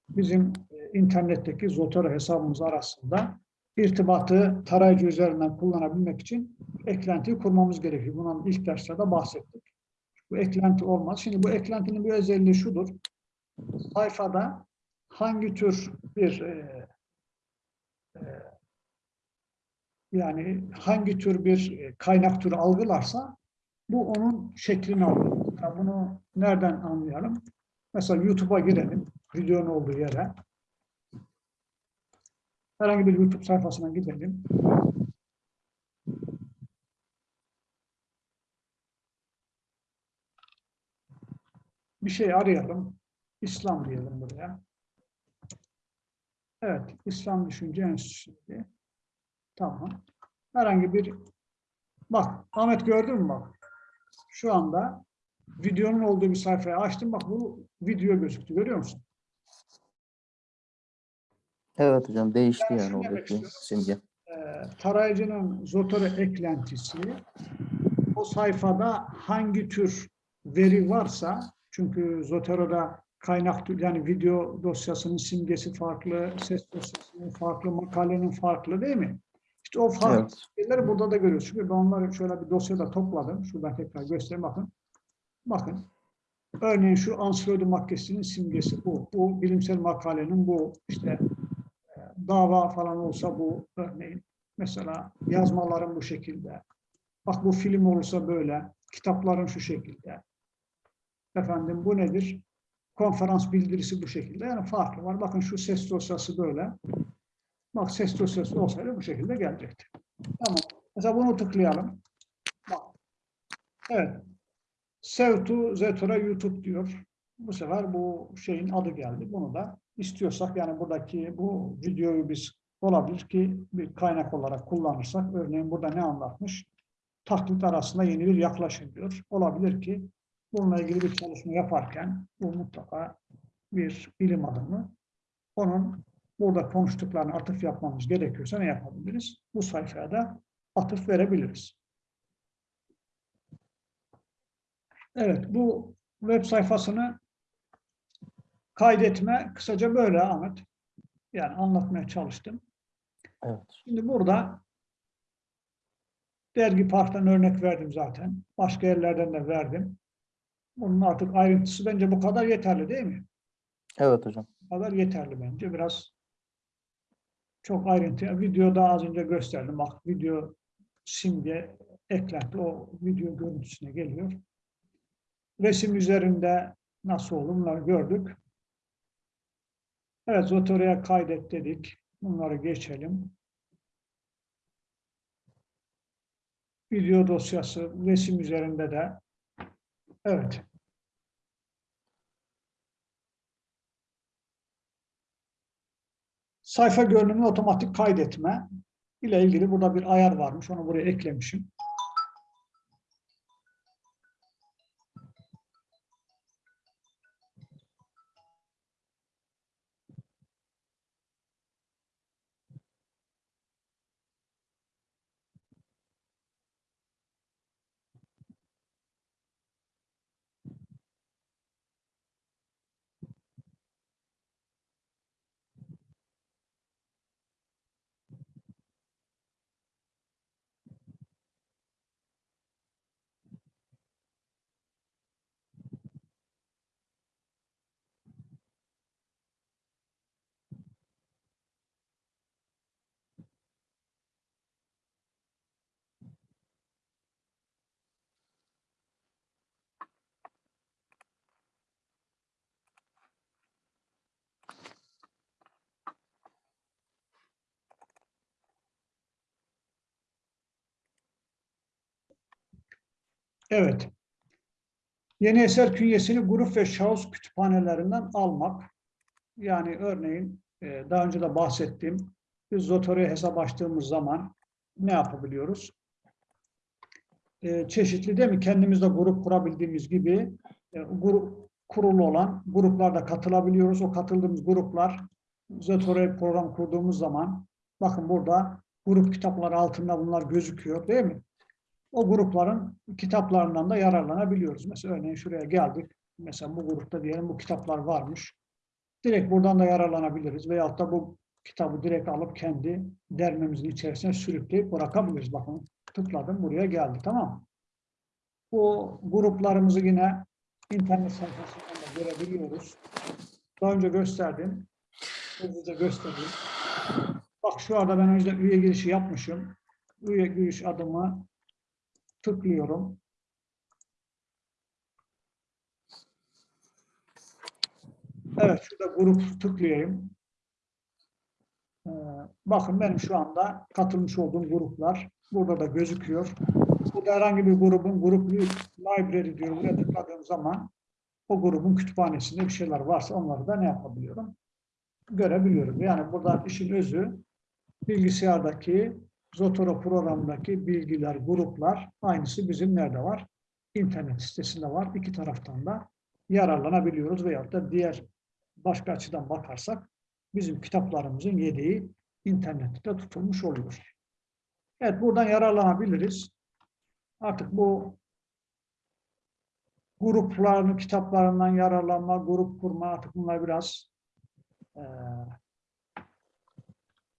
bizim internetteki Zotero hesabımız arasında irtibatı tarayıcı üzerinden kullanabilmek için eklentiyi kurmamız gerekiyor. Bundan ilk derslerde bahsettik. Bu eklenti olmaz. Şimdi bu eklentinin bir özelliği şudur. Sayfada hangi tür bir e, e, yani hangi tür bir e, kaynak türü algılarsa bu onun şeklini alır. Yani bunu nereden anlayalım? Mesela YouTube'a girelim. Videonun olduğu yere. Herhangi bir YouTube sayfasına gidelim. Bir şey arayalım. İslam diyelim buraya. Evet, İslam Düşünce Enstitüsü. diye. Tamam. Herhangi bir bak Ahmet gördün mü bak? Şu anda videonun olduğu bir sayfayı açtım. Bak bu video gözüktü. Görüyor musun? Evet hocam değişti yani demek oradaki simge. Ee, tarayıcının Zotero eklentisi o sayfada hangi tür veri varsa çünkü Zotero'da kaynak yani video dosyasının simgesi farklı, ses dosyasının farklı, makalenin farklı değil mi? İşte o farklı Evet. şeyleri burada da görüyoruz. Çünkü ben onları şöyle bir dosyada topladım. Şuradan tekrar göstereyim bakın. Bakın. Örneğin şu ansiklopedi maddesinin simgesi bu. Bu bilimsel makalenin bu. işte e, dava falan olsa bu örneğin. Mesela yazmaların bu şekilde. Bak bu film olursa böyle. Kitapların şu şekilde. Efendim bu nedir? Konferans bildirisi bu şekilde. Yani farklı var. Bakın şu ses dosyası böyle. Bak ses dosyası olsaydı bu şekilde gelecekti. Tamam. Mesela bunu tıklayalım. Bak. Evet. Save to Zetora YouTube diyor. Bu sefer bu şeyin adı geldi. Bunu da istiyorsak yani buradaki bu videoyu biz olabilir ki bir kaynak olarak kullanırsak örneğin burada ne anlatmış? Taklit arasında yeni bir yaklaşım diyor. Olabilir ki bununla ilgili bir çalışma yaparken bu mutlaka bir bilim adamı onun burada konuştuklarını atıf yapmamız gerekiyorsa ne yapabiliriz? Bu sayfaya da atıf verebiliriz. Evet, bu web sayfasını kaydetme kısaca böyle Ahmet. Yani anlatmaya çalıştım. Evet. Şimdi burada dergi parktan örnek verdim zaten. Başka yerlerden de verdim. Bunun artık ayrıntısı bence bu kadar yeterli değil mi? Evet hocam. Bu kadar yeterli bence. Biraz çok ayrıntı. Videoda az önce gösterdim. Bak video simge eklenti o video görüntüsüne geliyor. Resim üzerinde nasıl olur bunları gördük. Evet Zotero'ya kaydet dedik. Bunları geçelim. Video dosyası resim üzerinde de evet. Sayfa görünümünü otomatik kaydetme ile ilgili burada bir ayar varmış. Onu buraya eklemişim. Evet. Yeni eser künyesini grup ve şahıs kütüphanelerinden almak. Yani örneğin e, daha önce de bahsettiğim biz Zotero'ya hesap açtığımız zaman ne yapabiliyoruz? E, çeşitli değil mi? Kendimizde grup kurabildiğimiz gibi e, grup kurulu olan gruplarda katılabiliyoruz. O katıldığımız gruplar Zotero'ya program kurduğumuz zaman bakın burada grup kitapları altında bunlar gözüküyor değil mi? O grupların kitaplarından da yararlanabiliyoruz. Mesela örneğin şuraya geldik. Mesela bu grupta diyelim bu kitaplar varmış. Direkt buradan da yararlanabiliriz. Veyahut da bu kitabı direkt alıp kendi dermemizin içerisine sürükleyip bırakabiliriz. Bakın tıkladım buraya geldi tamam mı? Bu gruplarımızı yine internet sayfasından da görebiliyoruz. Daha önce gösterdim. Hızlıca göstereyim. Bak şu anda ben önceden üye girişi yapmışım. Üye giriş adımı tıklıyorum. Evet, şurada grup tıklayayım. Ee, bakın benim şu anda katılmış olduğum gruplar burada da gözüküyor. Burada herhangi bir grubun grup library diyor. Buraya tıkladığım zaman o grubun kütüphanesinde bir şeyler varsa onları da ne yapabiliyorum? Görebiliyorum. Yani buradan işin özü bilgisayardaki Zotero programındaki bilgiler, gruplar aynısı bizim nerede var? İnternet sitesinde var. İki taraftan da yararlanabiliyoruz veyahut da diğer başka açıdan bakarsak bizim kitaplarımızın yedeği internette tutulmuş oluyor. Evet buradan yararlanabiliriz. Artık bu grupların kitaplarından yararlanma, grup kurma artık bunlar biraz eee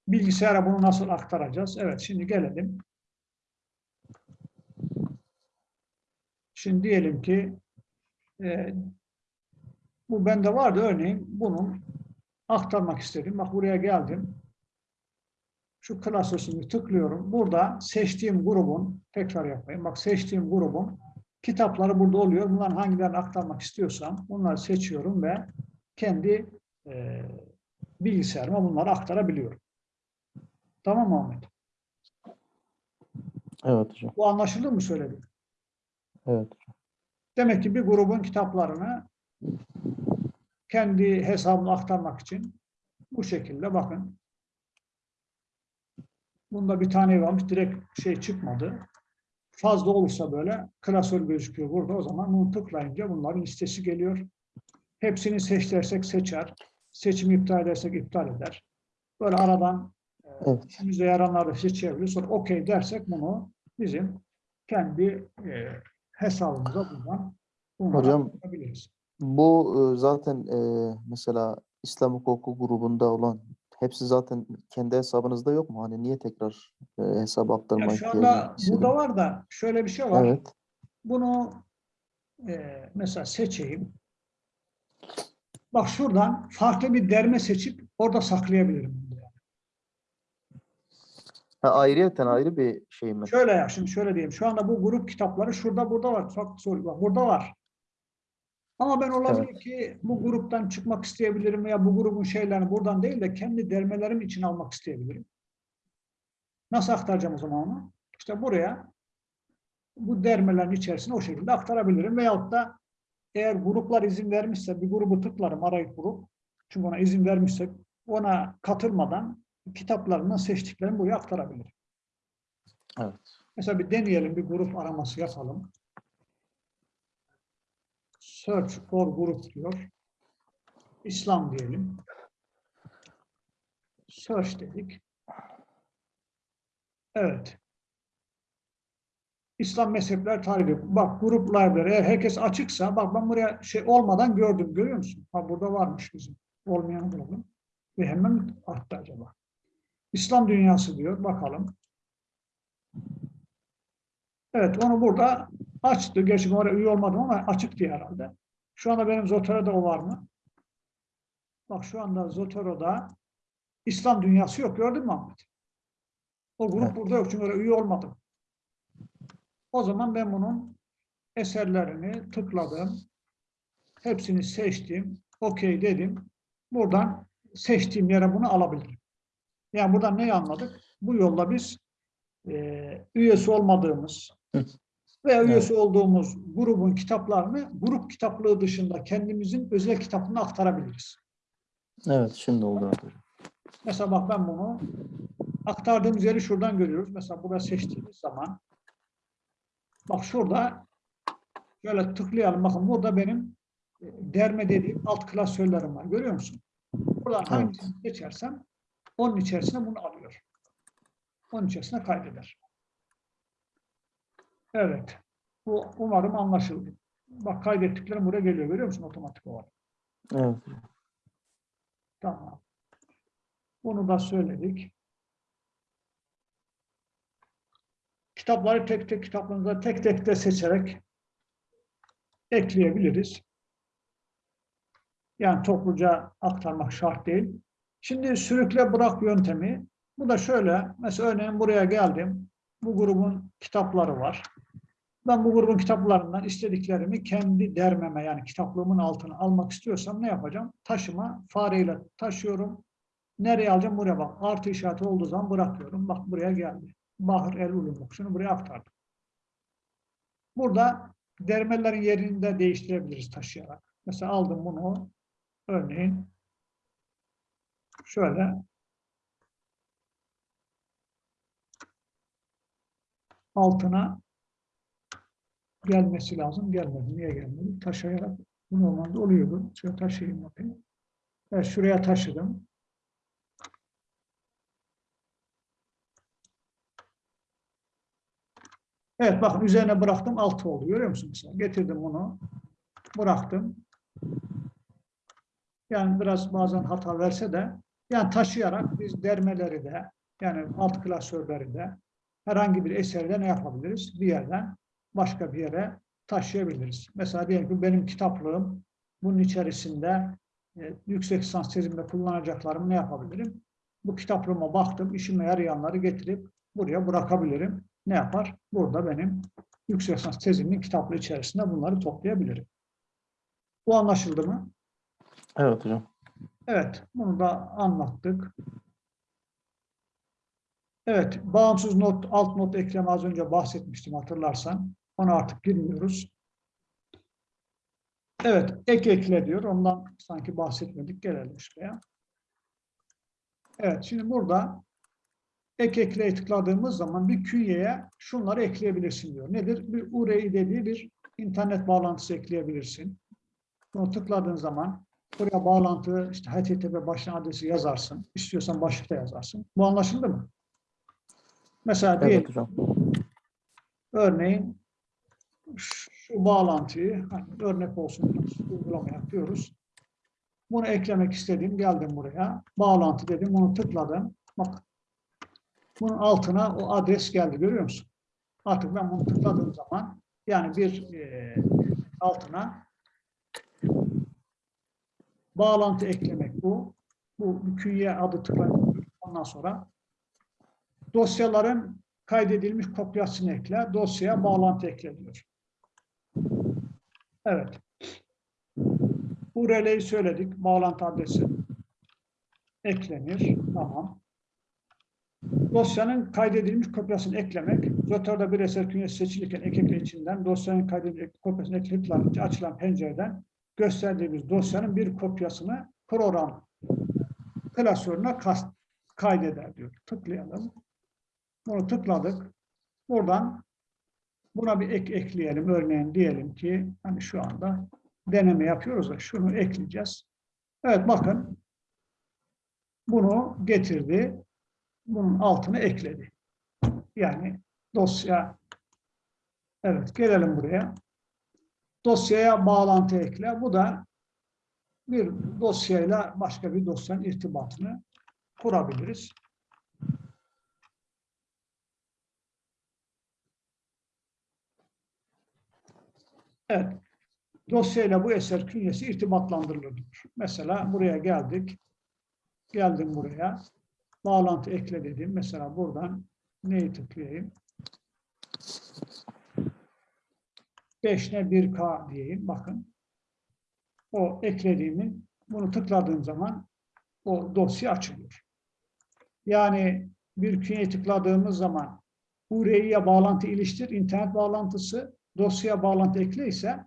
bilgisayara bunu nasıl aktaracağız? Evet, şimdi gelelim. Şimdi diyelim ki e, bu bende vardı örneğin bunun aktarmak istedim. Bak buraya geldim. Şu klasörünü tıklıyorum. Burada seçtiğim grubun, tekrar yapayım. Bak seçtiğim grubun kitapları burada oluyor. Bunların hangilerini aktarmak istiyorsam bunları seçiyorum ve kendi e, bilgisayarıma bunları aktarabiliyorum. Tamam mı Ahmet? Evet hocam. Bu anlaşıldı mı söyledim? Evet. Demek ki bir grubun kitaplarını kendi hesabına aktarmak için bu şekilde bakın. Bunda bir tane varmış. Direkt şey çıkmadı. Fazla olursa böyle klasör gözüküyor burada. O zaman bunu tıklayınca bunların listesi geliyor. Hepsini seç dersek seçer. Seçimi iptal edersek iptal eder. Böyle aradan Evet. işimize yaranları seçebiliriz. Sonra okey dersek bunu bizim kendi e, hesabımıza buradan Hocam. Bu e, zaten e, mesela İslam hukuku grubunda olan hepsi zaten kendi hesabınızda yok mu? Hani niye tekrar e, hesap Ya aktarma şu anda burada var da şöyle bir şey var. Evet. Bunu e, mesela seçeyim. Bak şuradan farklı bir derme seçip orada saklayabilirim. Ha, ayrıyeten ayrı bir şey mi? Şöyle ya şimdi şöyle diyeyim. Şu anda bu grup kitapları şurada burada var. Farklı soru var. Burada var. Ama ben olabilir ki bu gruptan çıkmak isteyebilirim veya bu grubun şeylerini buradan değil de kendi dermelerim için almak isteyebilirim. Nasıl aktaracağım o zaman onu? İşte buraya bu dermelerin içerisine o şekilde aktarabilirim. Veyahut da eğer gruplar izin vermişse bir grubu tıklarım arayıp grup. Çünkü ona izin vermişsek ona katılmadan kitaplarından seçtiklerimi buraya aktarabilirim. Evet. Mesela bir deneyelim, bir grup araması yapalım. Search for group diyor. İslam diyelim. Search dedik. Evet. İslam mezhepler tarihi. Bak grup library. Eğer herkes açıksa bak ben buraya şey olmadan gördüm. Görüyor musun? Ha burada varmış bizim. Olmayanı bulalım. Ve hemen arttı acaba? İslam dünyası diyor. Bakalım. Evet onu burada açtı. Gerçi oraya üye olmadım ama açık diye herhalde. Şu anda benim Zotero'da o var mı? Bak şu anda Zotero'da İslam dünyası yok. Gördün mü Ahmet? O grup Evet. burada yok çünkü oraya üye olmadım. O zaman ben bunun eserlerini tıkladım. Hepsini seçtim. Okey dedim. Buradan seçtiğim yere bunu alabilirim. Yani buradan neyi anladık? Bu yolla biz e, üyesi olmadığımız veya Evet. üyesi olduğumuz grubun kitaplarını grup kitaplığı dışında kendimizin özel kitabına aktarabiliriz. Evet, şimdi oldu evet. Mesela bak ben bunu aktardığımız yeri şuradan görüyoruz. Mesela burada seçtiğimiz zaman bak şurada şöyle tıklayalım. Bakın burada benim e, derme dediğim alt klasörlerim var. Görüyor musun? Buradan Evet. hangisini seçersem onun içerisine bunu alıyor. Onun içerisine kaydeder. Evet. Bu umarım anlaşıldı. Bak kaydettiklerim buraya geliyor. Görüyor musun otomatik olarak? Evet. Tamam. Bunu da söyledik. Kitapları tek tek kitaplarımıza tek tek de seçerek ekleyebiliriz. Yani topluca aktarmak şart değil. Şimdi sürükle bırak yöntemi. Bu da şöyle. Mesela örneğin buraya geldim. Bu grubun kitapları var. Ben bu grubun kitaplarından istediklerimi kendi dermeme yani kitaplığımın altına almak istiyorsam ne yapacağım? Taşıma fareyle taşıyorum. Nereye alacağım? Buraya bak. Artı işareti olduğu zaman bırakıyorum. Bak buraya geldi. Bahır el ulum şunu buraya aktardım. Burada dermelerin yerini de değiştirebiliriz taşıyarak. Mesela aldım bunu örneğin şöyle altına gelmesi lazım. Gelmedi. Niye gelmedi? Taşıyarak bu normalde oluyordu. Şöyle taşıyayım bakayım. Evet, şuraya taşıdım. Evet bakın üzerine bıraktım 6 oldu. Görüyor musun mesela? Getirdim bunu. Bıraktım. Yani biraz bazen hata verse de yani taşıyarak biz dermeleri de yani alt klasörleri de herhangi bir eserde ne yapabiliriz? Bir yerden başka bir yere taşıyabiliriz. Mesela diyelim ki benim kitaplığım bunun içerisinde e, yüksek lisans tezimde kullanacaklarımı ne yapabilirim? Bu kitaplığıma baktım, işime yarayanları getirip buraya bırakabilirim. Ne yapar? Burada benim yüksek lisans tezimin kitaplığı içerisinde bunları toplayabilirim. Bu anlaşıldı mı? Evet hocam. Evet, bunu da anlattık. Evet, bağımsız not, alt not ekleme az önce bahsetmiştim hatırlarsan. Ona artık girmiyoruz. Evet, ek ekle diyor. Ondan sanki bahsetmedik. Gelelim şuraya. Evet, şimdi burada ek ekleye tıkladığımız zaman bir künyeye şunları ekleyebilirsin diyor. Nedir? Bir URI dediği bir internet bağlantısı ekleyebilirsin. Bunu tıkladığın zaman buraya bağlantı, işte HTTP başlangıç adresi yazarsın. İstiyorsan başlıkta yazarsın. Bu anlaşıldı mı? Mesela diyelim Evet hocam. Örneğin şu bağlantıyı hani örnek olsun uygulama yapıyoruz. Bunu eklemek istediğim geldim buraya. Bağlantı dedim bunu tıkladım. Bak bunun altına o adres geldi görüyor musun? Artık ben bunu tıkladığım zaman yani bir e, altına bağlantı eklemek bu. Bu künye adı tıklanıyor. Ondan sonra dosyaların kaydedilmiş kopyasını ekle, dosyaya bağlantı ekle diyor. Evet. Bu releyi söyledik. Bağlantı adresi eklenir. Tamam. Dosyanın kaydedilmiş kopyasını eklemek, Zotör'de bir eser künyesi seçilirken ek içinden dosyanın kaydedilmiş kopyasını eklediklerce açılan pencereden gösterdiğimiz dosyanın bir kopyasını program klasörüne kaydeder diyor. Tıklayalım. Bunu tıkladık. Buradan buna bir ek ekleyelim. Örneğin diyelim ki hani şu anda deneme yapıyoruz da şunu ekleyeceğiz. Evet bakın bunu getirdi. Bunun altına ekledi. Yani dosya evet gelelim buraya. Dosyaya bağlantı ekle. Bu da bir dosyayla başka bir dosyanın irtibatını kurabiliriz. Evet. Dosyayla bu eser künyesi irtibatlandırılır. Mesela buraya geldik. Geldim buraya. Bağlantı ekle dedim. Mesela buradan neyi tıklayayım? 5'ne 1K diyeyim. Bakın. O eklediğimin bunu tıkladığım zaman o dosya açılıyor. Yani bir künyeye tıkladığımız zaman URI'ye bağlantı iliştir, internet bağlantısı, dosyaya bağlantı ekle ise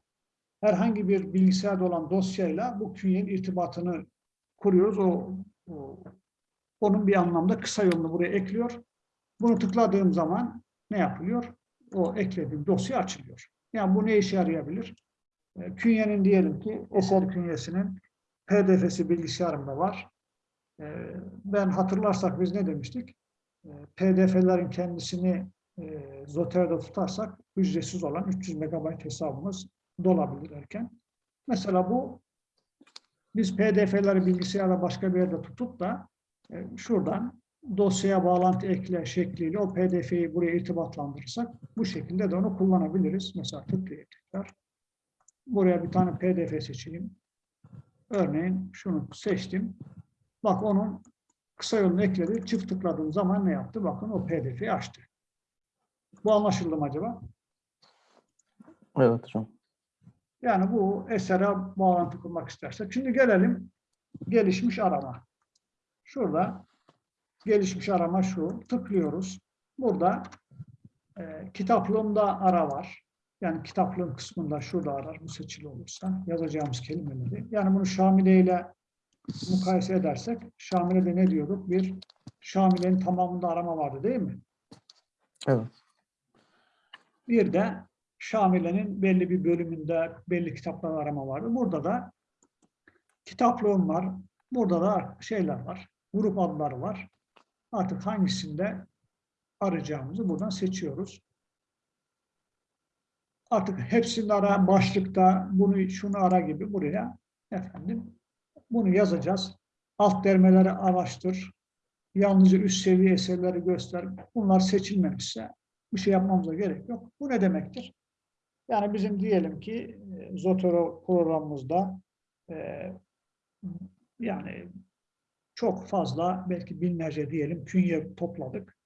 herhangi bir bilgisayarda olan dosyayla bu künyenin irtibatını kuruyoruz. O, o- onun bir anlamda kısa yolunu buraya ekliyor. Bunu tıkladığım zaman ne yapılıyor? O eklediğim dosya açılıyor. Yani bu ne işe yarayabilir? E, Künyenin diyelim ki eser künyesinin PDF'si bilgisayarımda var. E, Ben hatırlarsak biz ne demiştik? E, PDF'lerin kendisini Zotero'da tutarsak ücretsiz olan 300 MB hesabımız dolabilir erken. Mesela bu biz PDF'leri bilgisayarda başka bir yerde tutup da şuradan dosyaya bağlantı ekle şekliyle o PDF'yi buraya irtibatlandırırsak bu şekilde de onu kullanabiliriz. Mesela tıklayıp tekrar buraya bir tane PDF seçeyim. Örneğin şunu seçtim. Bak onun kısa yolunu ekledi. Çift tıkladığım zaman ne yaptı? Bakın o PDF'yi açtı. Bu anlaşıldı mı acaba? Evet hocam. Yani bu esere bağlantı kurmak istersek. Şimdi gelelim gelişmiş arama. Şurada gelişmiş arama şu. Tıklıyoruz. Burada e, kitaplığımda ara var. Yani kitaplığın kısmında şurada arar bu seçili olursa yazacağımız kelimeleri. Yani bunu Şamile ile mukayese edersek Şamile'de ne diyorduk? Bir Şamile'nin tamamında arama vardı değil mi? Evet. Bir de Şamile'nin belli bir bölümünde belli kitaplar arama vardı. Burada da kitaplığım var. Burada da şeyler var. Grup adları var. Artık hangisinde arayacağımızı buradan seçiyoruz. Artık hepsini ara, başlıkta bunu şunu ara gibi buraya efendim bunu yazacağız. Alt dermeleri araştır. Yalnızca üst seviye eserleri göster. Bunlar seçilmemişse bir şey yapmamıza gerek yok. Bu ne demektir? Yani bizim diyelim ki e, Zotero programımızda e, yani çok fazla belki binlerce diyelim künye topladık.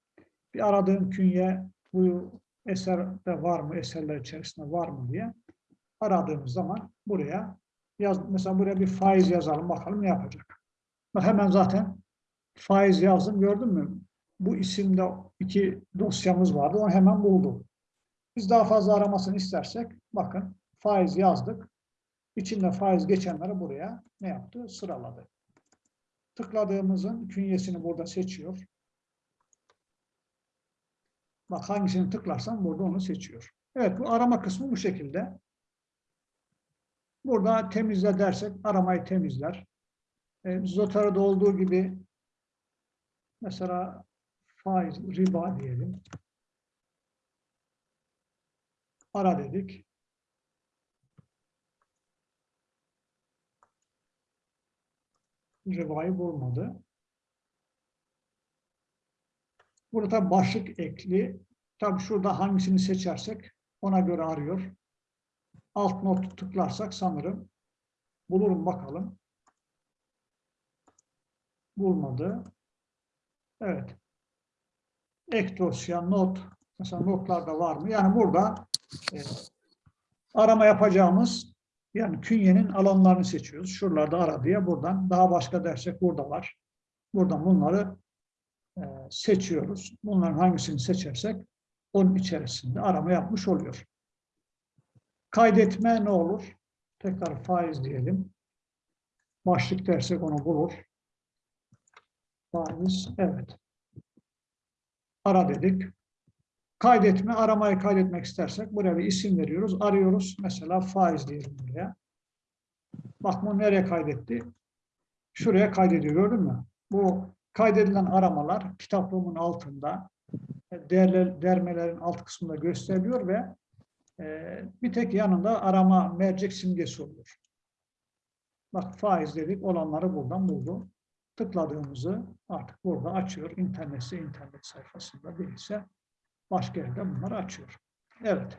Bir aradığım künye bu eserde var mı, eserler içerisinde var mı diye aradığımız zaman buraya yaz, mesela buraya bir faiz yazalım bakalım ne yapacak. Bak hemen zaten faiz yazdım gördün mü? Bu isimde iki dosyamız vardı onu hemen buldu. Biz daha fazla aramasını istersek bakın faiz yazdık. İçinde faiz geçenleri buraya ne yaptı? Sıraladı. Tıkladığımızın künyesini burada seçiyor. Bak hangisini tıklarsam burada onu seçiyor. Evet bu arama kısmı bu şekilde. Burada temizle dersek aramayı temizler. E, Zotero'da olduğu gibi mesela faiz, riba diyelim. Ara dedik. Rivayı bulmadı. Burada başlık ekli. Tabi şurada hangisini seçersek ona göre arıyor. Alt not tıklarsak sanırım bulurum bakalım. Bulmadı. Evet. Ek dosya, not. Mesela notlarda var mı? Yani burada e, arama yapacağımız yani künyenin alanlarını seçiyoruz. Şuralarda ara diye buradan. Daha başka dersek burada var. Buradan bunları e, seçiyoruz. Bunların hangisini seçersek onun içerisinde arama yapmış oluyor. Kaydetme ne olur? Tekrar faiz diyelim. Başlık dersek onu bulur. Faiz, evet. Ara dedik. Kaydetme, aramayı kaydetmek istersek buraya bir isim veriyoruz. Arıyoruz. Mesela faiz diyelim buraya. Bak bu nereye kaydetti? Şuraya kaydediyor gördün mü? Bu kaydedilen aramalar kitaplığımın altında değerler, dermelerin alt kısmında gösteriliyor ve e, bir tek yanında arama mercek simgesi oluyor. Bak faiz dedik olanları buradan buldu. Tıkladığımızı artık burada açıyor. İnternetse internet sayfasında değilse başka yerde bunları açıyor. Evet.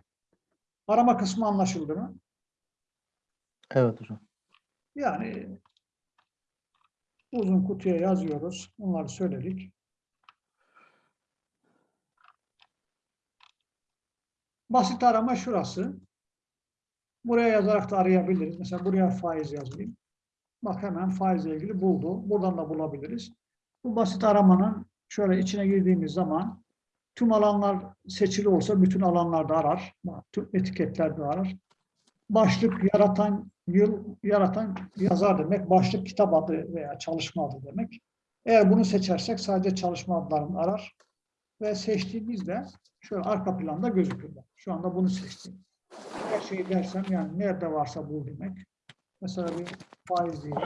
Arama kısmı anlaşıldı mı? Evet hocam. Yani uzun kutuya yazıyoruz. Bunları söyledik. Basit arama şurası. Buraya yazarak da arayabiliriz. Mesela buraya faiz yazayım. Bak hemen faizle ilgili buldu. Buradan da bulabiliriz. Bu basit aramanın şöyle içine girdiğimiz zaman Tüm alanlar seçili olsa bütün alanlarda arar. Tüm etiketlerde arar. Başlık yaratan yıl yaratan yazar demek. Başlık kitap adı veya çalışma adı demek. Eğer bunu seçersek sadece çalışma adlarını arar. Ve seçtiğimizde şöyle arka planda gözükür. Şu anda bunu seçtim. Her şeyi dersem yani nerede varsa bul demek. Mesela bir faiz diyelim.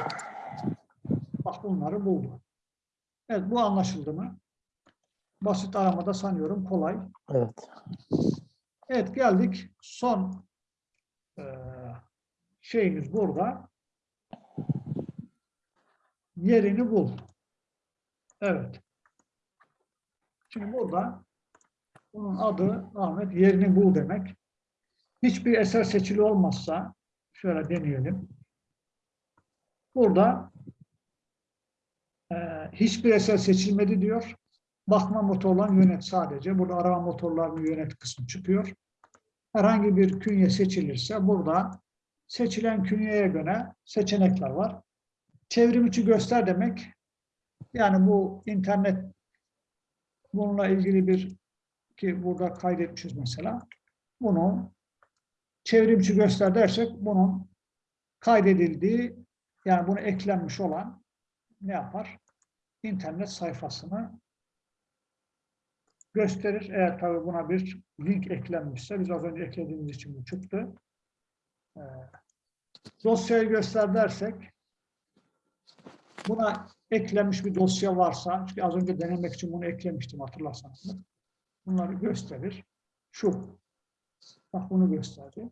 Bak bunları buldu. Evet bu anlaşıldı mı? Basit aramada sanıyorum kolay. Evet. Evet geldik son eee, şeyimiz burada. Yerini bul. Evet. Şimdi burada bunun adı Ahmet yerini bul demek. Hiçbir eser seçili olmazsa şöyle deneyelim. Burada eee, hiçbir eser seçilmedi diyor. Bakma motorlarını yönet sadece. Burada arama motorlarını yönet kısmı çıkıyor. Herhangi bir künye seçilirse burada seçilen künyeye göre seçenekler var. Çevrim içi göster demek. Yani bu internet bununla ilgili bir ki burada kaydetmişiz mesela. Bunu çevrimçi göster dersek bunun kaydedildiği yani bunu eklenmiş olan ne yapar? İnternet sayfasını gösterir. Eğer tabii buna bir link eklenmişse, biz az önce eklediğimiz için bu çıktı. Ee, dosyayı göster dersek, buna eklenmiş bir dosya varsa, çünkü az önce denemek için bunu eklemiştim hatırlarsanız. Bunları gösterir. Şu. Bak bunu gösterdi.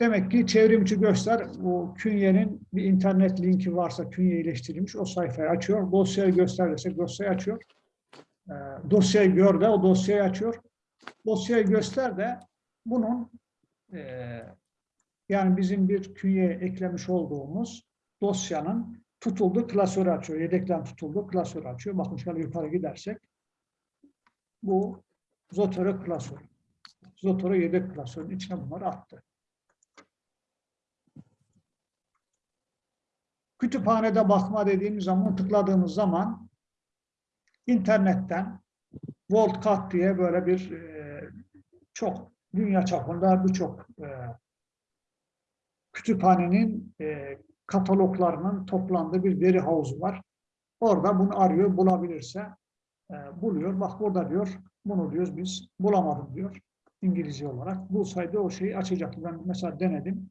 Demek ki çevrimçi göster, bu künyenin bir internet linki varsa künye iyileştirilmiş, o sayfayı açıyor. Dosyayı göster desek dosyayı açıyor. E, dosyayı gör de o dosyayı açıyor. Dosyayı göster de bunun e, yani bizim bir künyeye eklemiş olduğumuz dosyanın tutulduğu klasörü açıyor. Yedekten tutulduğu klasörü açıyor. Bakın şöyle yukarı gidersek bu Zotero klasörü. Zotero yedek klasörünün içine bunları attı. Kütüphanede bakma dediğimiz zaman, tıkladığımız zaman internetten WorldCat diye böyle bir e, çok dünya çapında birçok e, kütüphanenin e, kataloglarının toplandığı bir veri havuzu var. Orada bunu arıyor, bulabilirse e, buluyor. Bak burada diyor, bunu diyoruz biz bulamadım diyor İngilizce olarak. Bulsaydı o şeyi açacaktı. Ben mesela denedim.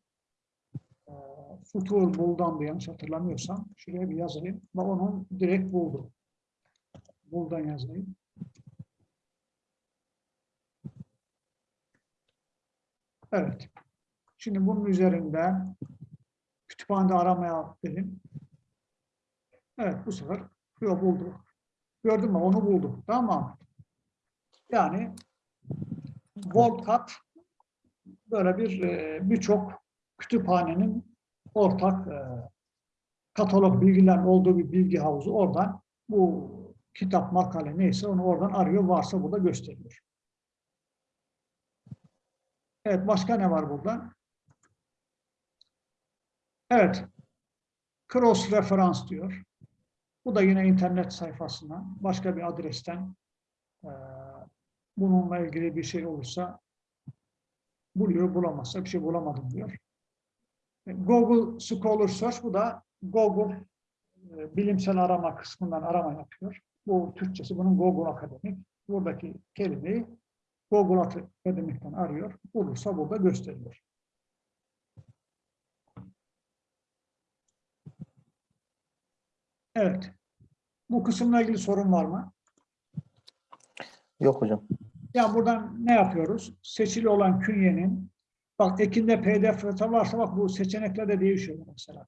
Futur buldan yanlış hatırlamıyorsam. Şuraya bir yazayım. Ve onun direkt buldu. Buradan yazayım. Evet. Şimdi bunun üzerinde kütüphanede aramaya dedim. Evet bu sefer yok buldu. Gördün mü? Onu bulduk. Tamam. Yani WorldCat böyle bir e, birçok kütüphanenin ortak e, katalog bilgiler olduğu bir bilgi havuzu oradan bu kitap, makale neyse onu oradan arıyor. Varsa burada gösteriyor. Evet, başka ne var burada? Evet, cross referans diyor. Bu da yine internet sayfasına, başka bir adresten e, bununla ilgili bir şey olursa buluyor, bulamazsa bir şey bulamadım diyor. E, Google Scholar Search, bu da Google e, bilimsel arama kısmından arama yapıyor. Bu Türkçesi bunun Google Akademik. Buradaki kelimeyi Google Akademik'ten arıyor. Bulursa burada gösteriyor. Evet. Bu kısımla ilgili sorun var mı? Yok hocam. Ya buradan ne yapıyoruz? Seçili olan künyenin bak ekinde pdf varsa bak bu seçenekler de değişiyor mesela.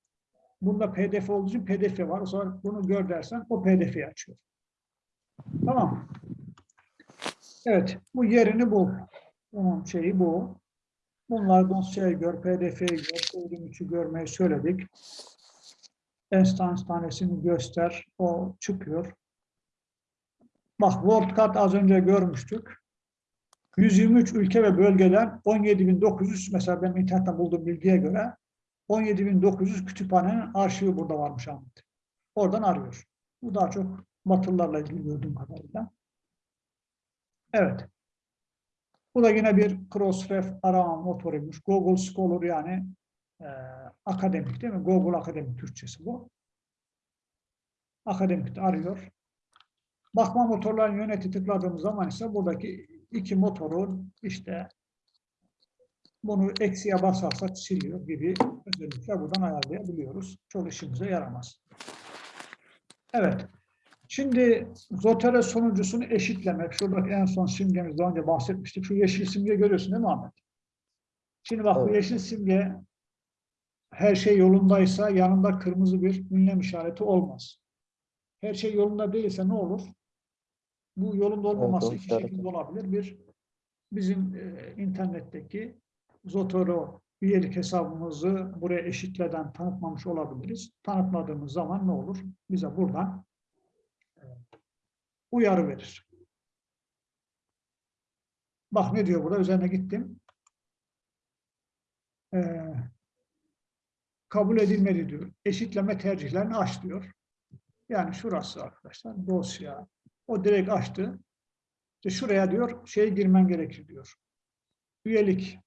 Bunda pdf olduğu için pdf var. O zaman bunu gör dersen o pdf'yi açıyor. Tamam. Evet. Bu yerini bul. Bunun şeyi bu. Bunlar dosyayı gör, pdf'yi gör, çevrim içi görmeyi söyledik. Enstans tanesini göster. O çıkıyor. Bak WorldCat az önce görmüştük. 123 ülke ve bölgeden 17.900 mesela ben internetten bulduğum bilgiye göre 17.900 kütüphanenin arşivi burada varmış Ahmet. Oradan arıyor. Bu daha çok Batılılarla ilgili gördüğüm kadarıyla. Evet. Bu da yine bir Crossref arama motoruymuş. Google Scholar yani e, akademik değil mi? Google Akademik Türkçesi bu. Akademik arıyor. Bakma motorlarının yöneti tıkladığımız zaman ise buradaki iki motorun işte bunu eksiye basarsak siliyor gibi özellikle buradan ayarlayabiliyoruz. Çok işimize yaramaz. Evet. Şimdi Zotero sonuncusunu eşitlemek. Şuradaki en son simgemiz daha önce bahsetmiştik. Şu yeşil simge görüyorsun değil mi Ahmet? Şimdi bak bu Evet. yeşil simge her şey yolundaysa yanında kırmızı bir ünlem işareti olmaz. Her şey yolunda değilse ne olur? Bu yolunda olmaması o iki şekilde olabilir. Bir, bizim e, internetteki Zotero üyelik hesabımızı buraya eşitleden tanıtmamış olabiliriz. Tanıtmadığımız zaman ne olur? Bize buradan uyarı verir. Bak ne diyor burada? Üzerine gittim. Ee, kabul edilmeli diyor. Eşitleme tercihlerini aç diyor. Yani şurası arkadaşlar dosya. O direkt açtı. İşte şuraya diyor şey girmen gerekir diyor. Üyelik.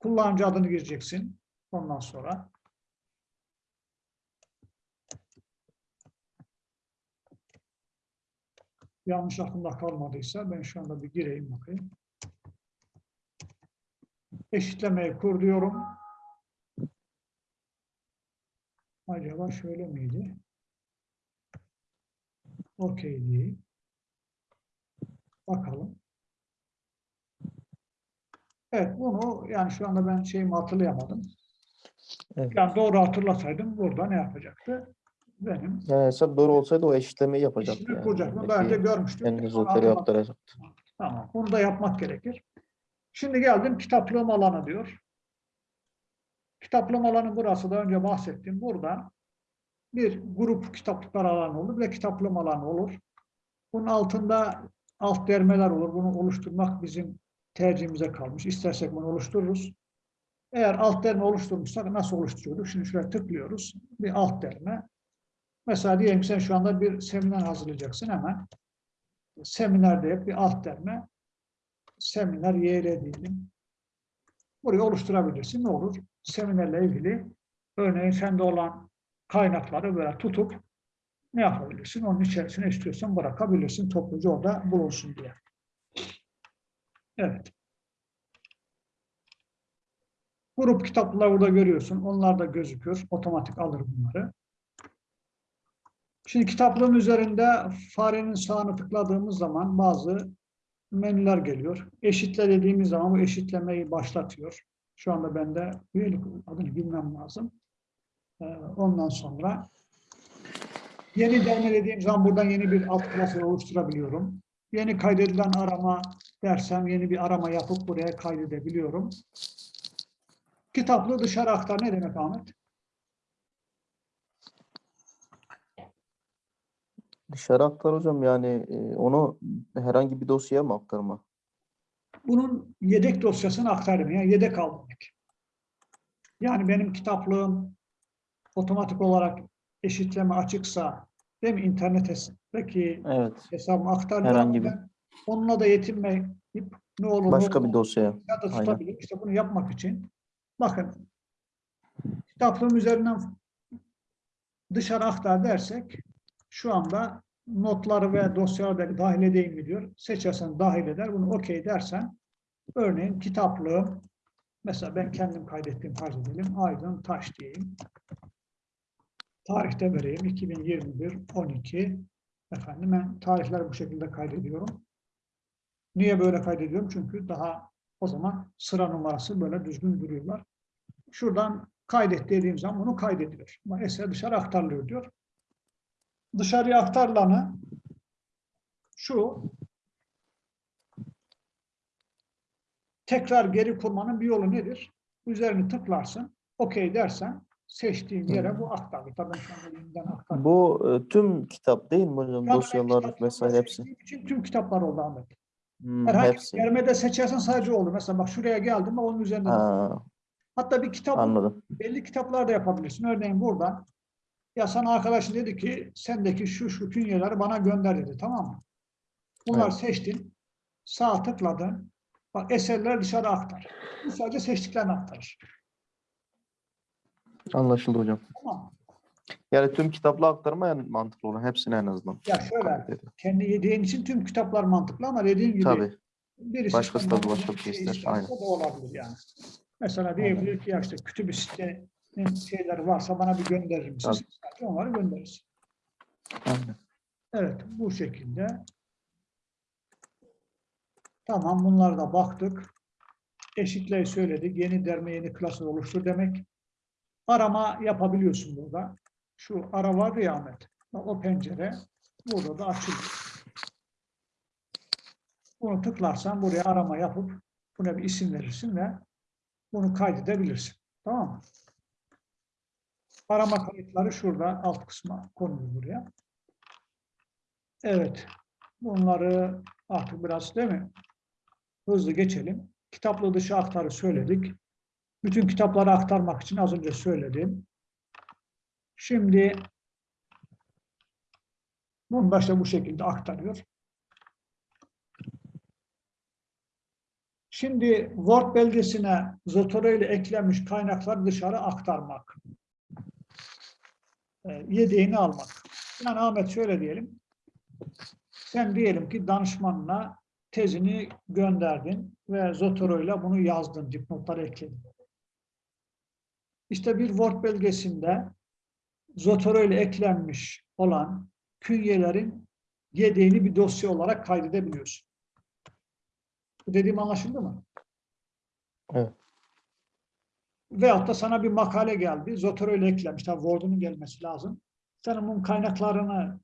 Kullanıcı adını gireceksin. Ondan sonra yanlış aklımda kalmadıysa ben şu anda bir gireyim bakayım. Eşitlemeyi kur diyorum. Acaba şöyle miydi? Okey değil. Bakalım. Evet bunu yani şu anda ben şeyimi hatırlayamadım. Evet. Yani doğru hatırlasaydım burada ne yapacaktı? Benim Yani hesap doğru olsaydı o eşitlemeyi yapacaktı. işimi yani. kuracaktım. Daha önce Belki görmüştüm. Zotero hatırladım. yaptıracaktı. Tamam. Bunu da yapmak gerekir. Şimdi geldim kitaplığım alanı diyor. Kitaplığım alanı burası da önce bahsettim. Burada bir grup kitaplıklar alanı olur ve kitaplığım alanı olur. Bunun altında alt dermeler olur. Bunu oluşturmak bizim tercihimize kalmış. İstersek bunu oluştururuz. Eğer alt derme oluşturmuşsak nasıl oluşturuyorduk? Şimdi şuraya tıklıyoruz. Bir alt derme. Mesela diyelim ki sen şu anda bir seminer hazırlayacaksın hemen. Seminerde yap bir alt derme seminer YL diyelim. Burayı oluşturabilirsin. Ne olur? Seminerle ilgili örneğin sende olan kaynakları böyle tutup ne yapabilirsin? Onun içerisine istiyorsan bırakabilirsin. Topluca orada bulunsun diye. Evet. Grup kitapları burada görüyorsun. Onlar da gözüküyor. Otomatik alır bunları. Şimdi kitaplığın üzerinde farenin sağını tıkladığımız zaman bazı menüler geliyor. Eşitle dediğimiz zaman bu eşitlemeyi başlatıyor. Şu anda bende üyelik adını bilmem lazım. Ee, Ondan sonra yeni derme dediğim zaman buradan yeni bir alt klasör oluşturabiliyorum. Yeni kaydedilen arama dersem yeni bir arama yapıp buraya kaydedebiliyorum. Kitaplığı dışarı aktar ne demek Ahmet? Dışarı aktar hocam yani e, onu herhangi bir dosyaya mı aktarma? bunun yedek dosyasını aktarım. Yani yedek al demek. Yani benim kitaplığım otomatik olarak eşitleme açıksa değil mi internetteki Evet. hesabımı aktar. Herhangi bir- Onunla da yetinmeyip ne olur Başka bir dosyaya. ya da aynen. tutabilirim. İşte bunu yapmak için bakın kitaplığım üzerinden dışarı aktar dersek şu anda notları ve dosyaları da dahil edeyim mi diyor. Seçersen dahil eder. Bunu okey dersen örneğin kitaplığım mesela ben kendim kaydettiğim farz edelim. Aydın Taş diyeyim. Tarihte vereyim. 2021 12 efendim ben tarihleri bu şekilde kaydediyorum. Niye böyle kaydediyorum? Çünkü daha o zaman sıra numarası böyle düzgün duruyorlar. Şuradan kaydet dediğim zaman bunu kaydediyor. Ama eser dışarı aktarılıyor diyor. Dışarıya aktarılanı şu tekrar geri kurmanın bir yolu nedir? Üzerini tıklarsın, okey dersen seçtiğin yere bu aktarılır. Tabii ben aktardım. Bu e, tüm kitap değil mi hocam? Dosyalar vesaire hepsi. için tüm kitaplar oldu Ahmet. Hmm, Herhangi hepsi. bir yermede seçersen sadece oldu. Mesela bak şuraya geldim onun üzerinde. Ha, Hatta bir kitap anladım. belli kitaplar da yapabilirsin. Örneğin buradan Ya sana arkadaşın dedi ki sendeki şu şu künyeleri bana gönder dedi tamam mı? Bunlar Evet. seçtin. Sağ tıkladın. Bak eserler dışarı aktar. Bu sadece seçtiklerini aktarır. Anlaşıldı hocam. Tamam? Yani tüm kitapla aktarma yani mantıklı olan hepsini en azından. Ya şöyle kendi yediğin için tüm kitaplar mantıklı ama dediğim gibi Tabii. birisi Başkası da bir şey ister, aynen. O da olabilir yani. Mesela diyebilir ki ya işte kütüb şeyleri varsa bana bir gönderir misin? Tabii. Onları göndeririz. Aynen. Evet, bu şekilde. Tamam, bunlara da baktık. Eşitliği söyledik. Yeni derme, yeni klasör oluştur demek. Arama yapabiliyorsun burada. Şu ara vardı ya Ahmet. O pencere burada da açılıyor. Bunu tıklarsan buraya arama yapıp buna bir isim verirsin ve bunu kaydedebilirsin. Tamam mı? Arama kayıtları şurada alt kısma konulur buraya. Evet. Bunları artık biraz değil mi? Hızlı geçelim. Kitaplı dışı aktarı söyledik. Bütün kitapları aktarmak için az önce söyledim. Şimdi bunu da işte bu şekilde aktarıyor. Şimdi Word belgesine Zotero ile eklenmiş kaynakları dışarı aktarmak. Ee, Yedeğini almak. Yani Ahmet şöyle diyelim. Sen diyelim ki danışmanına tezini gönderdin ve Zotero ile bunu yazdın, dipnotları ekledin. İşte bir Word belgesinde Zotero ile eklenmiş olan künyelerin yedeğini bir dosya olarak kaydedebiliyorsun. Bu dediğim anlaşıldı mı? Evet. Veyahut da sana bir makale geldi. Zotero ile eklenmiş. Tabii Word'unun gelmesi lazım. Sen bunun kaynaklarını,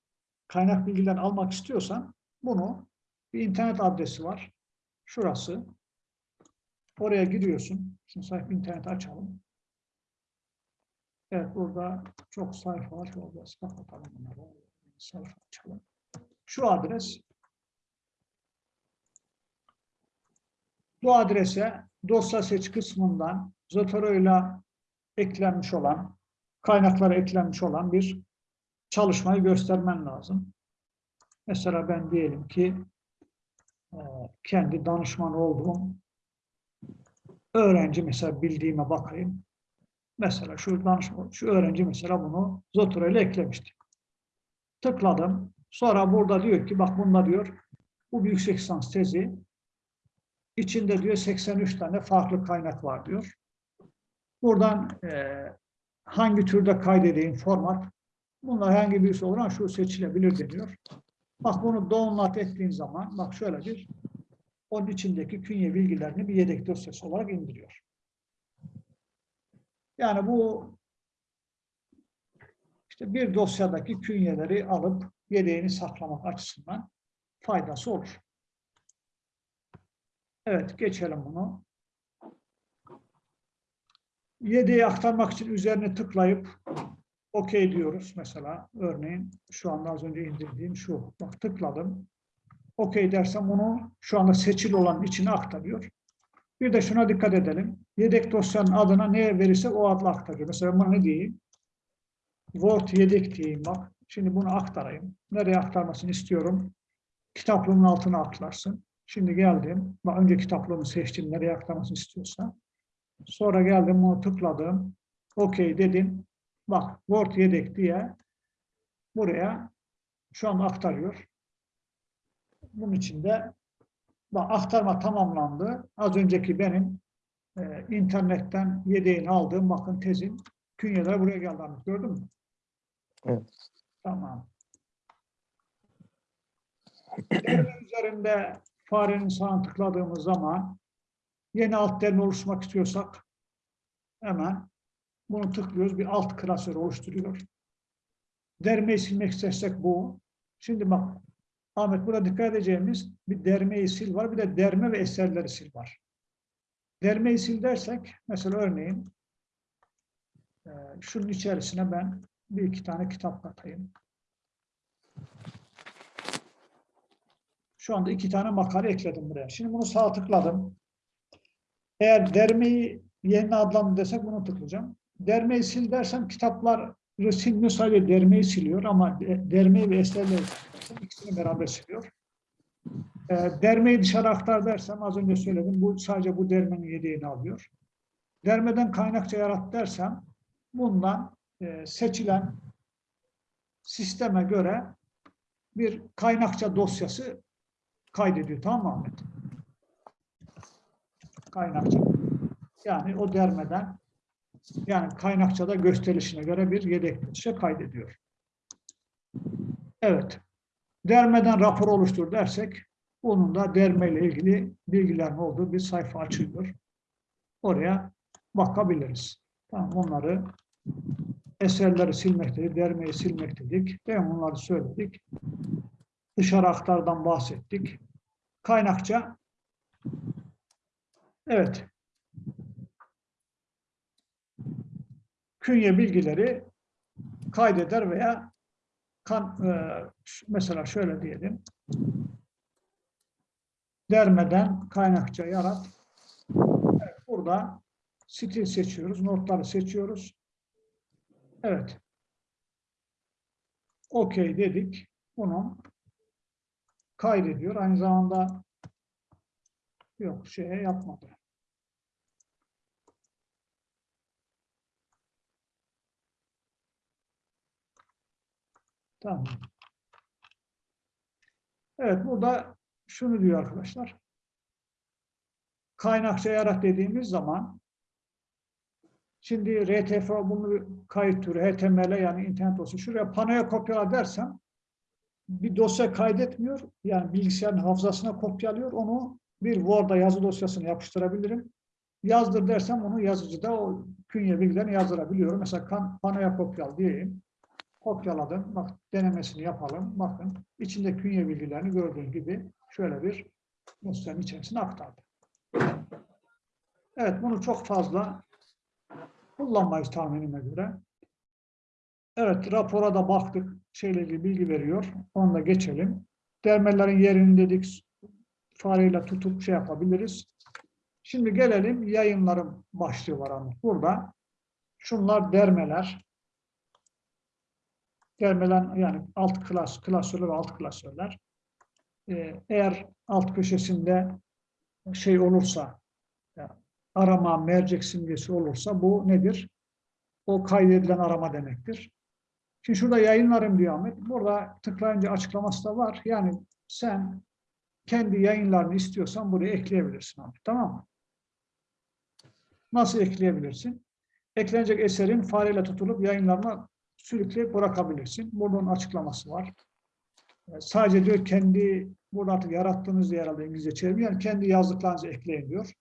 kaynak bilgilerini almak istiyorsan bunu bir internet adresi var. Şurası. Oraya giriyorsun. Şimdi sayfa internet açalım. Evet burada çok sayfa var. Biraz kapatalım bunları. Sayfa açalım. Şu adres bu adrese dosya seç kısmından Zotero ile eklenmiş olan kaynaklara eklenmiş olan bir çalışmayı göstermen lazım. Mesela ben diyelim ki e, kendi danışman olduğum öğrenci mesela bildiğime bakayım. Mesela şu danışman, şu öğrenci mesela bunu Zotero ile eklemişti. Tıkladım. Sonra burada diyor ki bak bunda diyor bu yüksek lisans tezi içinde diyor 83 tane farklı kaynak var diyor. Buradan e, hangi türde kaydedeyim format bunlar hangi birisi olan şu seçilebilir deniyor. Bak bunu download ettiğin zaman bak şöyle bir onun içindeki künye bilgilerini bir yedek dosyası olarak indiriyor. Yani bu işte bir dosyadaki künyeleri alıp yedeğini saklamak açısından faydası olur. Evet, geçelim bunu. Yedeği aktarmak için üzerine tıklayıp OK diyoruz mesela. Örneğin şu anda az önce indirdiğim şu. Bak tıkladım. OK dersem bunu şu anda seçili olan içine aktarıyor. Bir de şuna dikkat edelim. Yedek dosyanın adına neye verirse o adla aktarıyor. Mesela buna ne diyeyim? Word yedek diyeyim bak. Şimdi bunu aktarayım. Nereye aktarmasını istiyorum? Kitaplığımın altına aklarsın. Şimdi geldim. Bak önce kitaplığımı seçtim. Nereye aktarmasını istiyorsa. Sonra geldim bunu tıkladım. OK dedim. Bak Word yedek diye buraya şu an aktarıyor. Bunun içinde bak aktarma tamamlandı. Az önceki benim e, internetten yedeğini aldığım bakın tezin künyeler buraya geldi. Gördün mü? Evet. Tamam. Üzerinde farenin sağını tıkladığımız zaman yeni alt derme oluşturmak istiyorsak hemen bunu tıklıyoruz. Bir alt klasör oluşturuyor. Dermeyi silmek istersek bu. Şimdi bak Ahmet burada dikkat edeceğimiz bir dermeyi sil var. Bir de derme ve eserleri sil var. Dermeyi sil dersek mesela örneğin e, şunun içerisine ben bir iki tane kitap katayım. Şu anda iki tane makale ekledim buraya. Şimdi bunu sağ tıkladım. Eğer dermeyi yerine adlandır desek bunu tıklayacağım. Dermeyi sil dersem kitaplar silmiyor sadece dermeyi siliyor ama de- dermeyi ve eserleri ikisini beraber siliyor. E, dermeyi dışarı aktar dersem az önce söyledim bu sadece bu dermenin yedeğini alıyor. Dermeden kaynakça yarat dersem bundan e, seçilen sisteme göre bir kaynakça dosyası kaydediyor. Tamam mı Ahmet? Kaynakça. Yani o dermeden yani kaynakçada gösterilişine göre bir yedek dosya kaydediyor. Evet. Dermeden rapor oluştur dersek onun da derme ile ilgili bilgilerin olduğu bir sayfa açılıyor. Oraya bakabiliriz. Tamam onları eserleri silmektedik, dermeyi silmektedik. Ben bunları söyledik. Dışarı aktardan bahsettik. Kaynakça evet künye bilgileri kaydeder veya kan, e, mesela şöyle diyelim dermeden kaynakça yarat. Evet, burada stil seçiyoruz, notları seçiyoruz. Evet. Okey dedik. Bunu kaydediyor. Aynı zamanda yok şeye yapmadı. Tamam. Evet burada şunu diyor arkadaşlar. Kaynakça yarat dediğimiz zaman Şimdi RTF bunu kayıt türü, HTML yani internet dosya. Şuraya panoya kopyala dersem bir dosya kaydetmiyor. Yani bilgisayarın hafızasına kopyalıyor. Onu bir Word'a yazı dosyasına yapıştırabilirim. Yazdır dersem onu yazıcıda o künye bilgilerini yazdırabiliyorum. Mesela panoya kopyal diyeyim. Kopyaladım. Bak denemesini yapalım. Bakın içinde künye bilgilerini gördüğün gibi şöyle bir dosyanın içerisine aktardı. Evet bunu çok fazla kullanmayız tahminime göre. Evet, rapora da baktık. Şeyle ilgili bilgi veriyor. Onu da geçelim. Dermelerin yerini dedik. Fareyle tutup şey yapabiliriz. Şimdi gelelim yayınlarım başlığı var burada. Şunlar dermeler. Dermeler yani alt klas, klasörler ve alt klasörler. Ee, eğer alt köşesinde şey olursa arama mercek simgesi olursa bu nedir? O kaydedilen arama demektir. Şimdi şurada yayınlarım diyor Ahmet. Burada tıklayınca açıklaması da var. Yani sen kendi yayınlarını istiyorsan buraya ekleyebilirsin Ahmet. Tamam mı? Nasıl ekleyebilirsin? Eklenecek eserin fareyle tutulup yayınlarına sürükleyip bırakabilirsin. Bunun açıklaması var. Ee, Sadece diyor kendi burada artık yarattığınız diye herhalde İngilizce çeviriyor. Yani kendi yazdıklarınızı ekleyin diyor.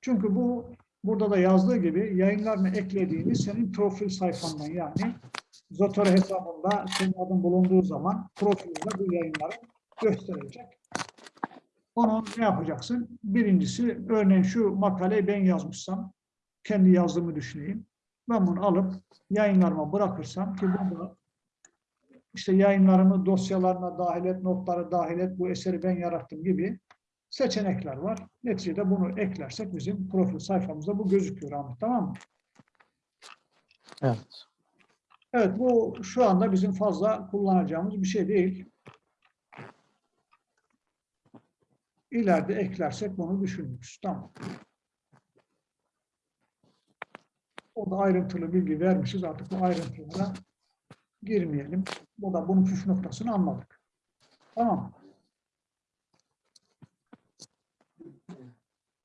Çünkü bu burada da yazdığı gibi yayınlarını eklediğini senin profil sayfandan yani Zotero hesabında senin adın bulunduğu zaman profilinde bu yayınları gösterecek. Onu ne yapacaksın? Birincisi örneğin şu makaleyi ben yazmışsam kendi yazdığımı düşüneyim. Ben bunu alıp yayınlarıma bırakırsam ki burada işte yayınlarımı dosyalarına dahil et, notları dahil et, bu eseri ben yarattım gibi seçenekler var. Neticede bunu eklersek bizim profil sayfamızda bu gözüküyor Ahmet tamam mı? Evet. Evet bu şu anda bizim fazla kullanacağımız bir şey değil. İleride eklersek bunu düşünürüz. Tamam. O da ayrıntılı bilgi vermişiz. Artık bu ayrıntılara girmeyelim. Bu da bunun püf noktasını anladık. Tamam.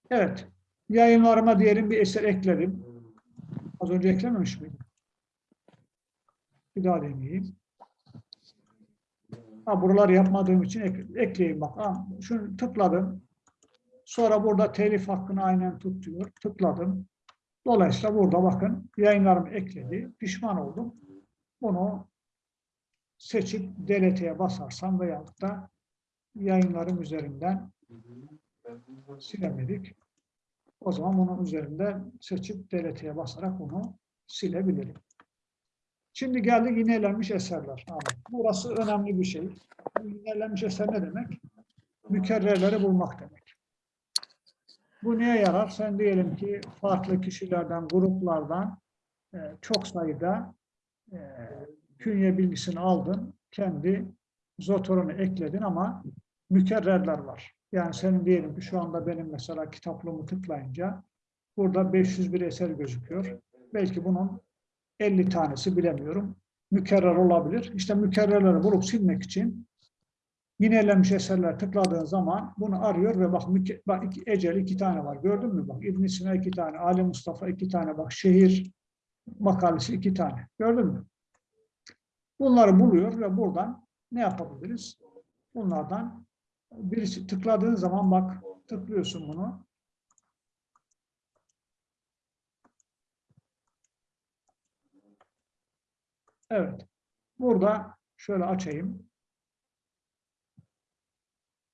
Evet. Yayınlarıma diyelim bir eser ekledim. Az önce eklememiş miydim? Bir daha deneyeyim. Ha, buraları yapmadığım için ek, ekleyeyim bak. Ha, şunu tıkladım. Sonra burada telif hakkını aynen tut diyor. Tıkladım. Dolayısıyla burada bakın yayınlarımı ekledi. Pişman oldum. Bunu seçip delete'ye basarsam veyahut da yayınlarım üzerinden silemedik. O zaman bunun üzerinden seçip delete'ye basarak bunu silebilirim. Şimdi geldik yinelenmiş eserler. Burası önemli bir şey. Yinelenmiş eser ne demek? Mükerrerleri bulmak demek. Bu neye yarar? Sen diyelim ki farklı kişilerden, gruplardan e, çok sayıda e, künye bilgisini aldın, kendi zotorunu ekledin ama mükerrerler var. Yani senin diyelim ki şu anda benim mesela kitaplığımı tıklayınca burada 501 eser gözüküyor. Belki bunun 50 tanesi bilemiyorum. Mükerrer olabilir. İşte mükerrerleri bulup silmek için yinelemiş eserler tıkladığın zaman bunu arıyor ve bak, bak Ecel iki tane var. Gördün mü? Bak İbn Sina iki tane, Ali Mustafa iki tane, bak şehir makalesi iki tane. Gördün mü? Bunları buluyor ve buradan ne yapabiliriz? Bunlardan birisi tıkladığın zaman bak tıklıyorsun bunu. Evet. Burada şöyle açayım.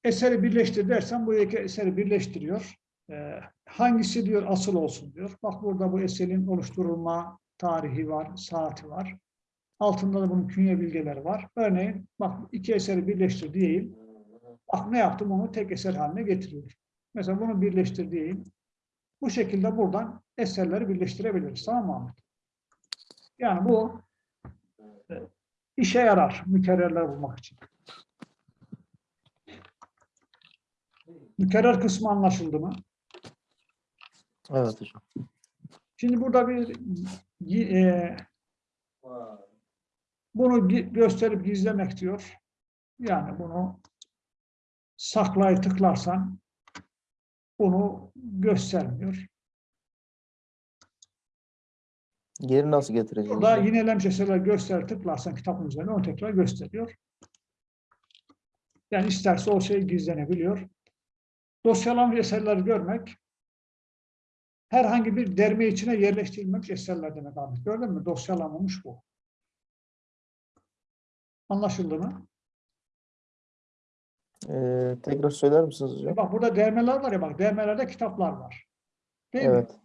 Eseri birleştir dersen bu iki eseri birleştiriyor. Ee, hangisi diyor asıl olsun diyor. Bak burada bu eserin oluşturulma tarihi var, saati var. Altında da bunun künye bilgileri var. Örneğin bak iki eseri birleştir diyeyim. Bak ne yaptım onu tek eser haline getiriyor. Mesela bunu birleştir diyeyim. Bu şekilde buradan eserleri birleştirebiliriz. Tamam mı Ahmet? Yani bu e, işe yarar mükerrerler bulmak için. Mükerrer kısmı anlaşıldı mı? Evet hocam. Şimdi burada bir e, bunu gösterip gizlemek diyor. Yani bunu saklayı tıklarsan bunu göstermiyor. Geri nasıl getireceğiz? Burada hocam? yinelemiş eserler göster tıklarsan kitabın üzerine onu tekrar gösteriyor. Yani isterse o şey gizlenebiliyor. Dosyalanmış eserleri görmek herhangi bir derme içine yerleştirilmemiş eserler demek abi. Gördün mü? Dosyalanmamış bu. Anlaşıldı mı? Ee, tekrar söyler misiniz hocam? Bak burada dermeler var ya bak dermelerde kitaplar var. Değil mi? Evet.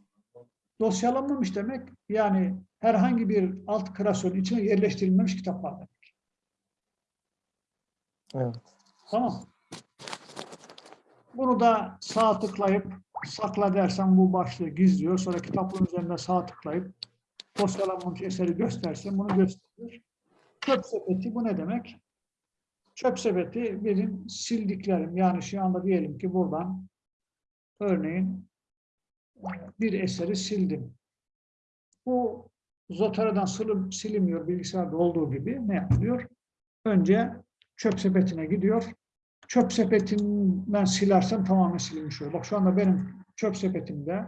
Dosyalanmamış demek yani herhangi bir alt klasörün içine yerleştirilmemiş kitaplar demek. Evet. Tamam. Bunu da sağ tıklayıp sakla dersen bu başlığı gizliyor. Sonra kitabın üzerinde sağ tıklayıp dosyalanmamış eseri göstersen bunu gösteriyor. Çöp sepeti bu ne demek? Çöp sepeti benim sildiklerim. Yani şu anda diyelim ki buradan örneğin e, bir eseri sildim. Bu Zotera'dan silinmiyor bilgisayarda olduğu gibi ne yapılıyor? Önce çöp sepetine gidiyor. Çöp sepetinden silersem tamamen silinmiş oluyor. Bak şu anda benim çöp sepetimde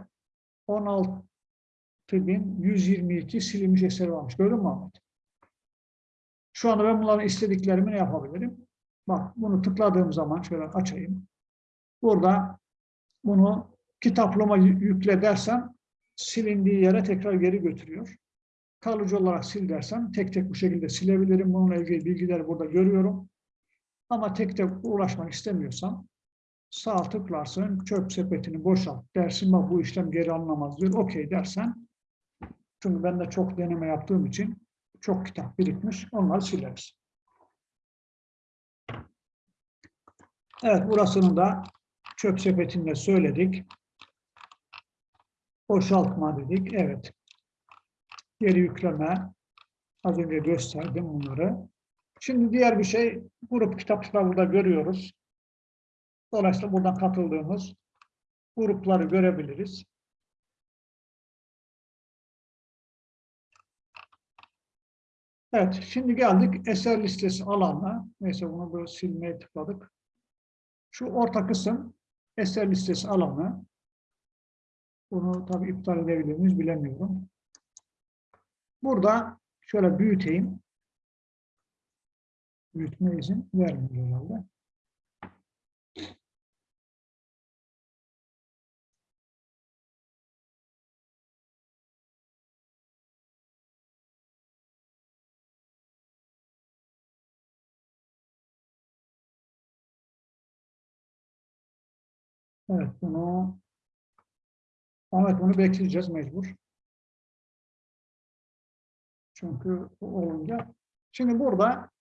16.122 silinmiş eseri varmış. Gördün mü Ahmet? Şu anda ben bunların istediklerimi ne yapabilirim? Bak bunu tıkladığım zaman şöyle açayım. Burada bunu kitaplığıma yü- yükle dersem silindiği yere tekrar geri götürüyor. Kalıcı olarak sil dersem tek tek bu şekilde silebilirim. Bununla ilgili bilgileri burada görüyorum. Ama tek tek uğraşmak istemiyorsam sağ tıklarsın, çöp sepetini boşalt dersin. Bak bu işlem geri alınamaz diyor. Okey dersen. Çünkü ben de çok deneme yaptığım için çok kitap birikmiş. Onları sileriz. Evet burasını da çöp sepetinde söyledik. Boşaltma dedik. Evet. Geri yükleme. Az önce gösterdim bunları. Şimdi diğer bir şey grup kitapçılar burada görüyoruz. Dolayısıyla buradan katıldığımız grupları görebiliriz. Evet, şimdi geldik eser listesi alanına. Neyse bunu böyle silmeye tıkladık. Şu orta kısım eser listesi alanı. Bunu tabii iptal edebilir miyiz bilemiyorum. Burada şöyle büyüteyim. Büyütme izin vermiyor herhalde. Evet bunu Ahmet bunu bekleyeceğiz mecbur. Çünkü olunca. Şimdi burada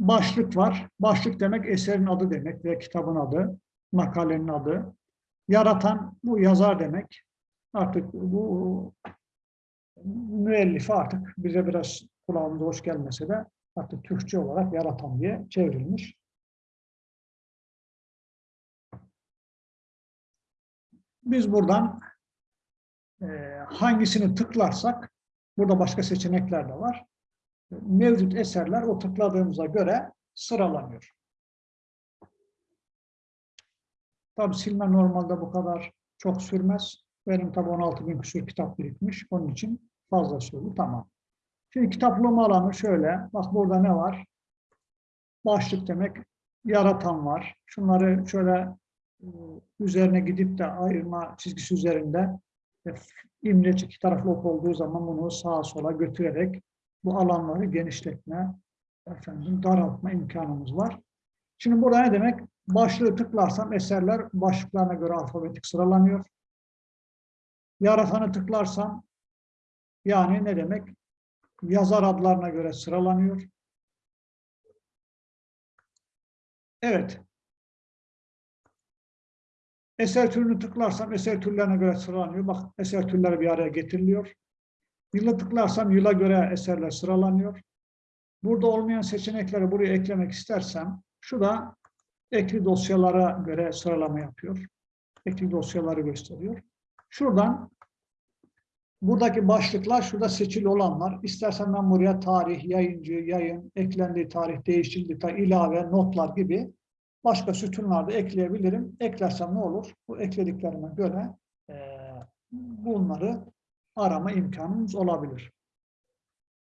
başlık var. Başlık demek eserin adı demek ve kitabın adı, makalenin adı. Yaratan bu yazar demek. Artık bu müellifi artık bize biraz kulağımıza hoş gelmese de artık Türkçe olarak yaratan diye çevrilmiş. Biz buradan e, hangisini tıklarsak, burada başka seçenekler de var. Mevcut eserler o tıkladığımıza göre sıralanıyor. Tabi silme normalde bu kadar çok sürmez. Benim tabi 16 bin küsur kitap birikmiş. Onun için fazla sürdü. Tamam. Şimdi kitaplama alanı şöyle. Bak burada ne var? Başlık demek yaratan var. Şunları şöyle e, üzerine gidip de ayırma çizgisi üzerinde e, imleç iki taraflı ok olduğu zaman bunu sağa sola götürerek bu alanları genişletme, efendim, daraltma imkanımız var. Şimdi burada ne demek? Başlığı tıklarsam eserler başlıklarına göre alfabetik sıralanıyor. Yaratanı tıklarsam yani ne demek? Yazar adlarına göre sıralanıyor. Evet. Eser türünü tıklarsam eser türlerine göre sıralanıyor. Bak eser türleri bir araya getiriliyor. Yılı tıklarsam yıla göre eserler sıralanıyor. Burada olmayan seçenekleri buraya eklemek istersem şu da ekli dosyalara göre sıralama yapıyor. Ekli dosyaları gösteriyor. Şuradan buradaki başlıklar şurada seçili olanlar. İstersen ben buraya tarih, yayıncı, yayın, eklendiği tarih, değiştirildiği tarih, ilave, notlar gibi başka sütunlarda ekleyebilirim. Eklersem ne olur? Bu eklediklerime göre bunları arama imkanımız olabilir.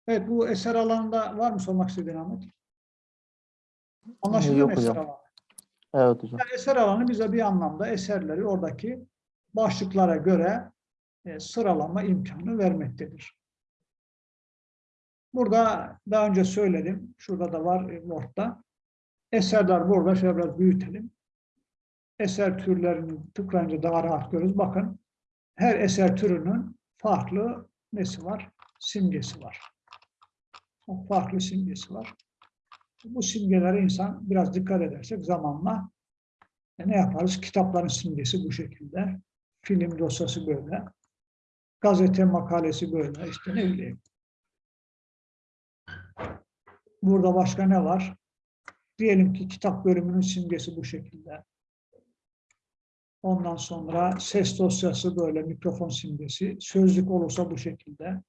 Evet, bu eser alanında var mı sormak istediğin Ahmet? Anlaşıldı Yok mı eser hocam. alanı? Evet hocam. Yani eser alanı bize bir anlamda eserleri oradaki başlıklara göre e, sıralama imkanı vermektedir. Burada daha önce söyledim. Şurada da var e, Word'da. Eserler burada. Şöyle biraz büyütelim. Eser türlerini tıklayınca daha rahat görürüz. Bakın her eser türünün farklı nesi var? Simgesi var. Çok farklı simgesi var. Bu simgelere insan biraz dikkat edersek zamanla e, ne yaparız? Kitapların simgesi bu şekilde. Film dosyası böyle. Gazete makalesi böyle. İşte ne bileyim. Burada başka ne var? Diyelim ki kitap bölümünün simgesi bu şekilde. Ondan sonra ses dosyası böyle mikrofon simgesi. Sözlük olursa bu şekilde.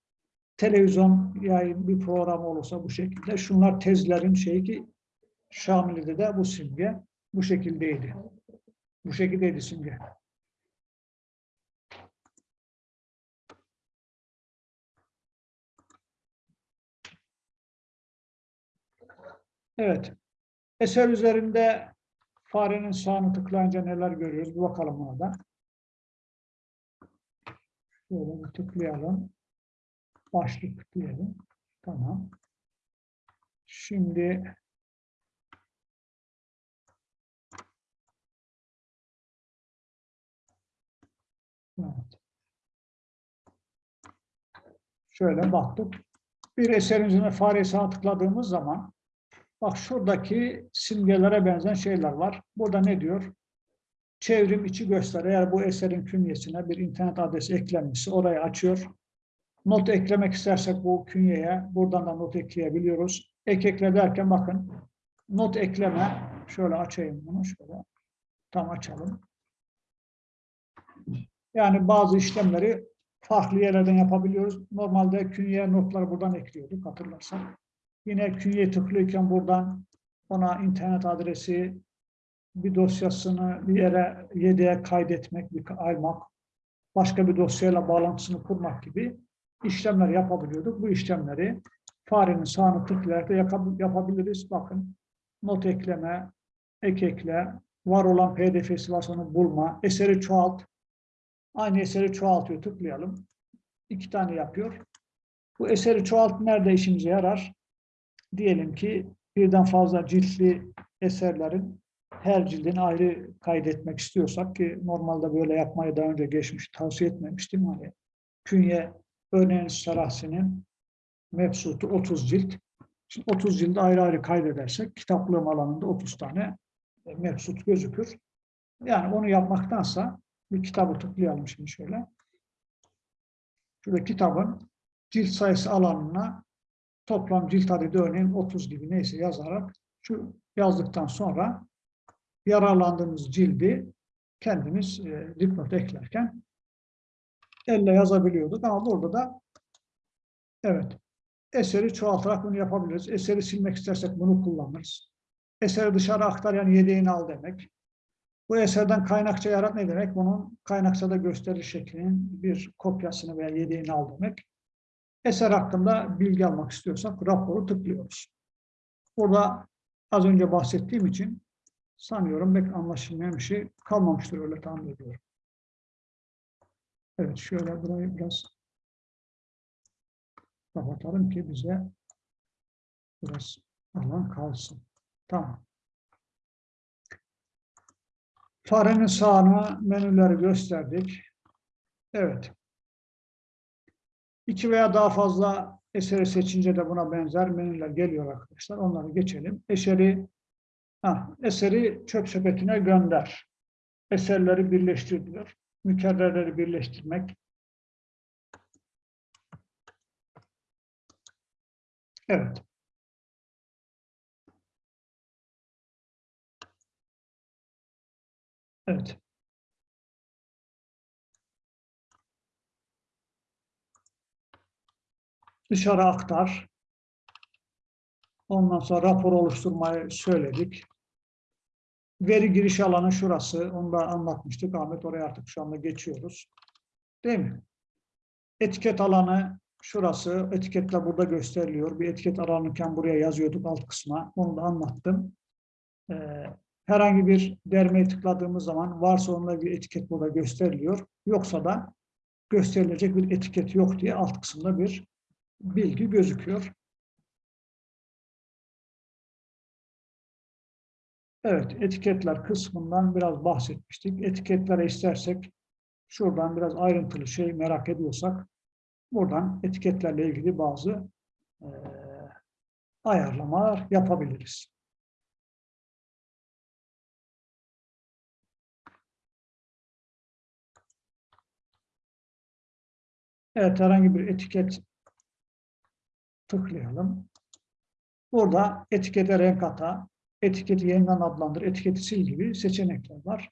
Televizyon yayın bir program olursa bu şekilde. Şunlar tezlerin şeyi ki Şamili'de de bu simge bu şekildeydi. Bu şekildeydi simge. Evet. Eser üzerinde farenin sağını tıklayınca neler görüyoruz? Bir bakalım ona da. Şöyle bir tıklayalım. Başlık tıklayalım. Tamam. Şimdi Evet. Şöyle baktık. Bir eserin üzerine fare sağa tıkladığımız zaman bak şuradaki simgelere benzer şeyler var. Burada ne diyor? Çevrim içi göster. Eğer bu eserin künyesine bir internet adresi eklenmişse orayı açıyor. Not eklemek istersek bu künyeye buradan da not ekleyebiliyoruz. Ek ekle derken bakın not ekleme şöyle açayım bunu şöyle tam açalım. Yani bazı işlemleri farklı yerlerden yapabiliyoruz. Normalde künyeye notları buradan ekliyorduk hatırlarsak. Yine künyeye tıklıyorken buradan ona internet adresi, bir dosyasını bir yere yedeğe kaydetmek, bir almak, başka bir dosyayla bağlantısını kurmak gibi işlemler yapabiliyorduk. Bu işlemleri farenin sağını tıklayarak da yapabiliriz. Bakın not ekleme, ek ekle, var olan pdf'si varsa onu bulma, eseri çoğalt, Aynı eseri çoğaltıyor. Tıklayalım. İki tane yapıyor. Bu eseri çoğalt nerede işimize yarar? Diyelim ki birden fazla ciltli eserlerin her cildini ayrı kaydetmek istiyorsak ki normalde böyle yapmayı daha önce geçmiş tavsiye etmemiştim. Hani künye örneğin Sarahsi'nin mebsutu 30 cilt. Şimdi 30 cildi ayrı ayrı kaydedersek kitaplığım alanında 30 tane e, mebsut gözükür. Yani onu yapmaktansa bir kitabı tıklayalım şimdi şöyle. Şurada kitabın cilt sayısı alanına toplam cilt adedi örneğin 30 gibi neyse yazarak şu yazdıktan sonra yararlandığımız cildi kendimiz e, dipnot eklerken elle yazabiliyorduk ama burada da evet eseri çoğaltarak bunu yapabiliriz. Eseri silmek istersek bunu kullanırız. Eseri dışarı aktar yani yedeğini al demek. Bu eserden kaynakça yarat ne demek? Bunun kaynakçada gösterilir şeklinin bir kopyasını veya yedeğini al demek. Eser hakkında bilgi almak istiyorsak raporu tıklıyoruz. Burada az önce bahsettiğim için sanıyorum pek anlaşılmayan bir şey kalmamıştır öyle tahmin ediyorum. Evet şöyle burayı biraz kapatalım ki bize biraz alan kalsın. Tamam. Farenin sağına menüleri gösterdik. Evet. İki veya daha fazla eseri seçince de buna benzer menüler geliyor arkadaşlar. Onları geçelim. Eseri, ha, eseri çöp sepetine gönder. Eserleri birleştir diyor. Mükerrerleri birleştirmek. Evet. Evet. Dışarı aktar. Ondan sonra rapor oluşturmayı söyledik. Veri giriş alanı şurası. Onu da anlatmıştık. Ahmet oraya artık şu anda geçiyoruz. Değil mi? Etiket alanı şurası. Etiketler burada gösteriliyor. Bir etiket aranırken buraya yazıyorduk alt kısma. Onu da anlattım. Ee, herhangi bir dermeye tıkladığımız zaman varsa onunla bir etiket burada gösteriliyor. Yoksa da gösterilecek bir etiket yok diye alt kısımda bir bilgi gözüküyor. Evet, etiketler kısmından biraz bahsetmiştik. Etiketlere istersek şuradan biraz ayrıntılı şey merak ediyorsak buradan etiketlerle ilgili bazı e, ayarlamalar yapabiliriz. Evet, herhangi bir etiket tıklayalım. Burada etikete renk ata, etiketi yeniden adlandır, etiketi sil gibi seçenekler var.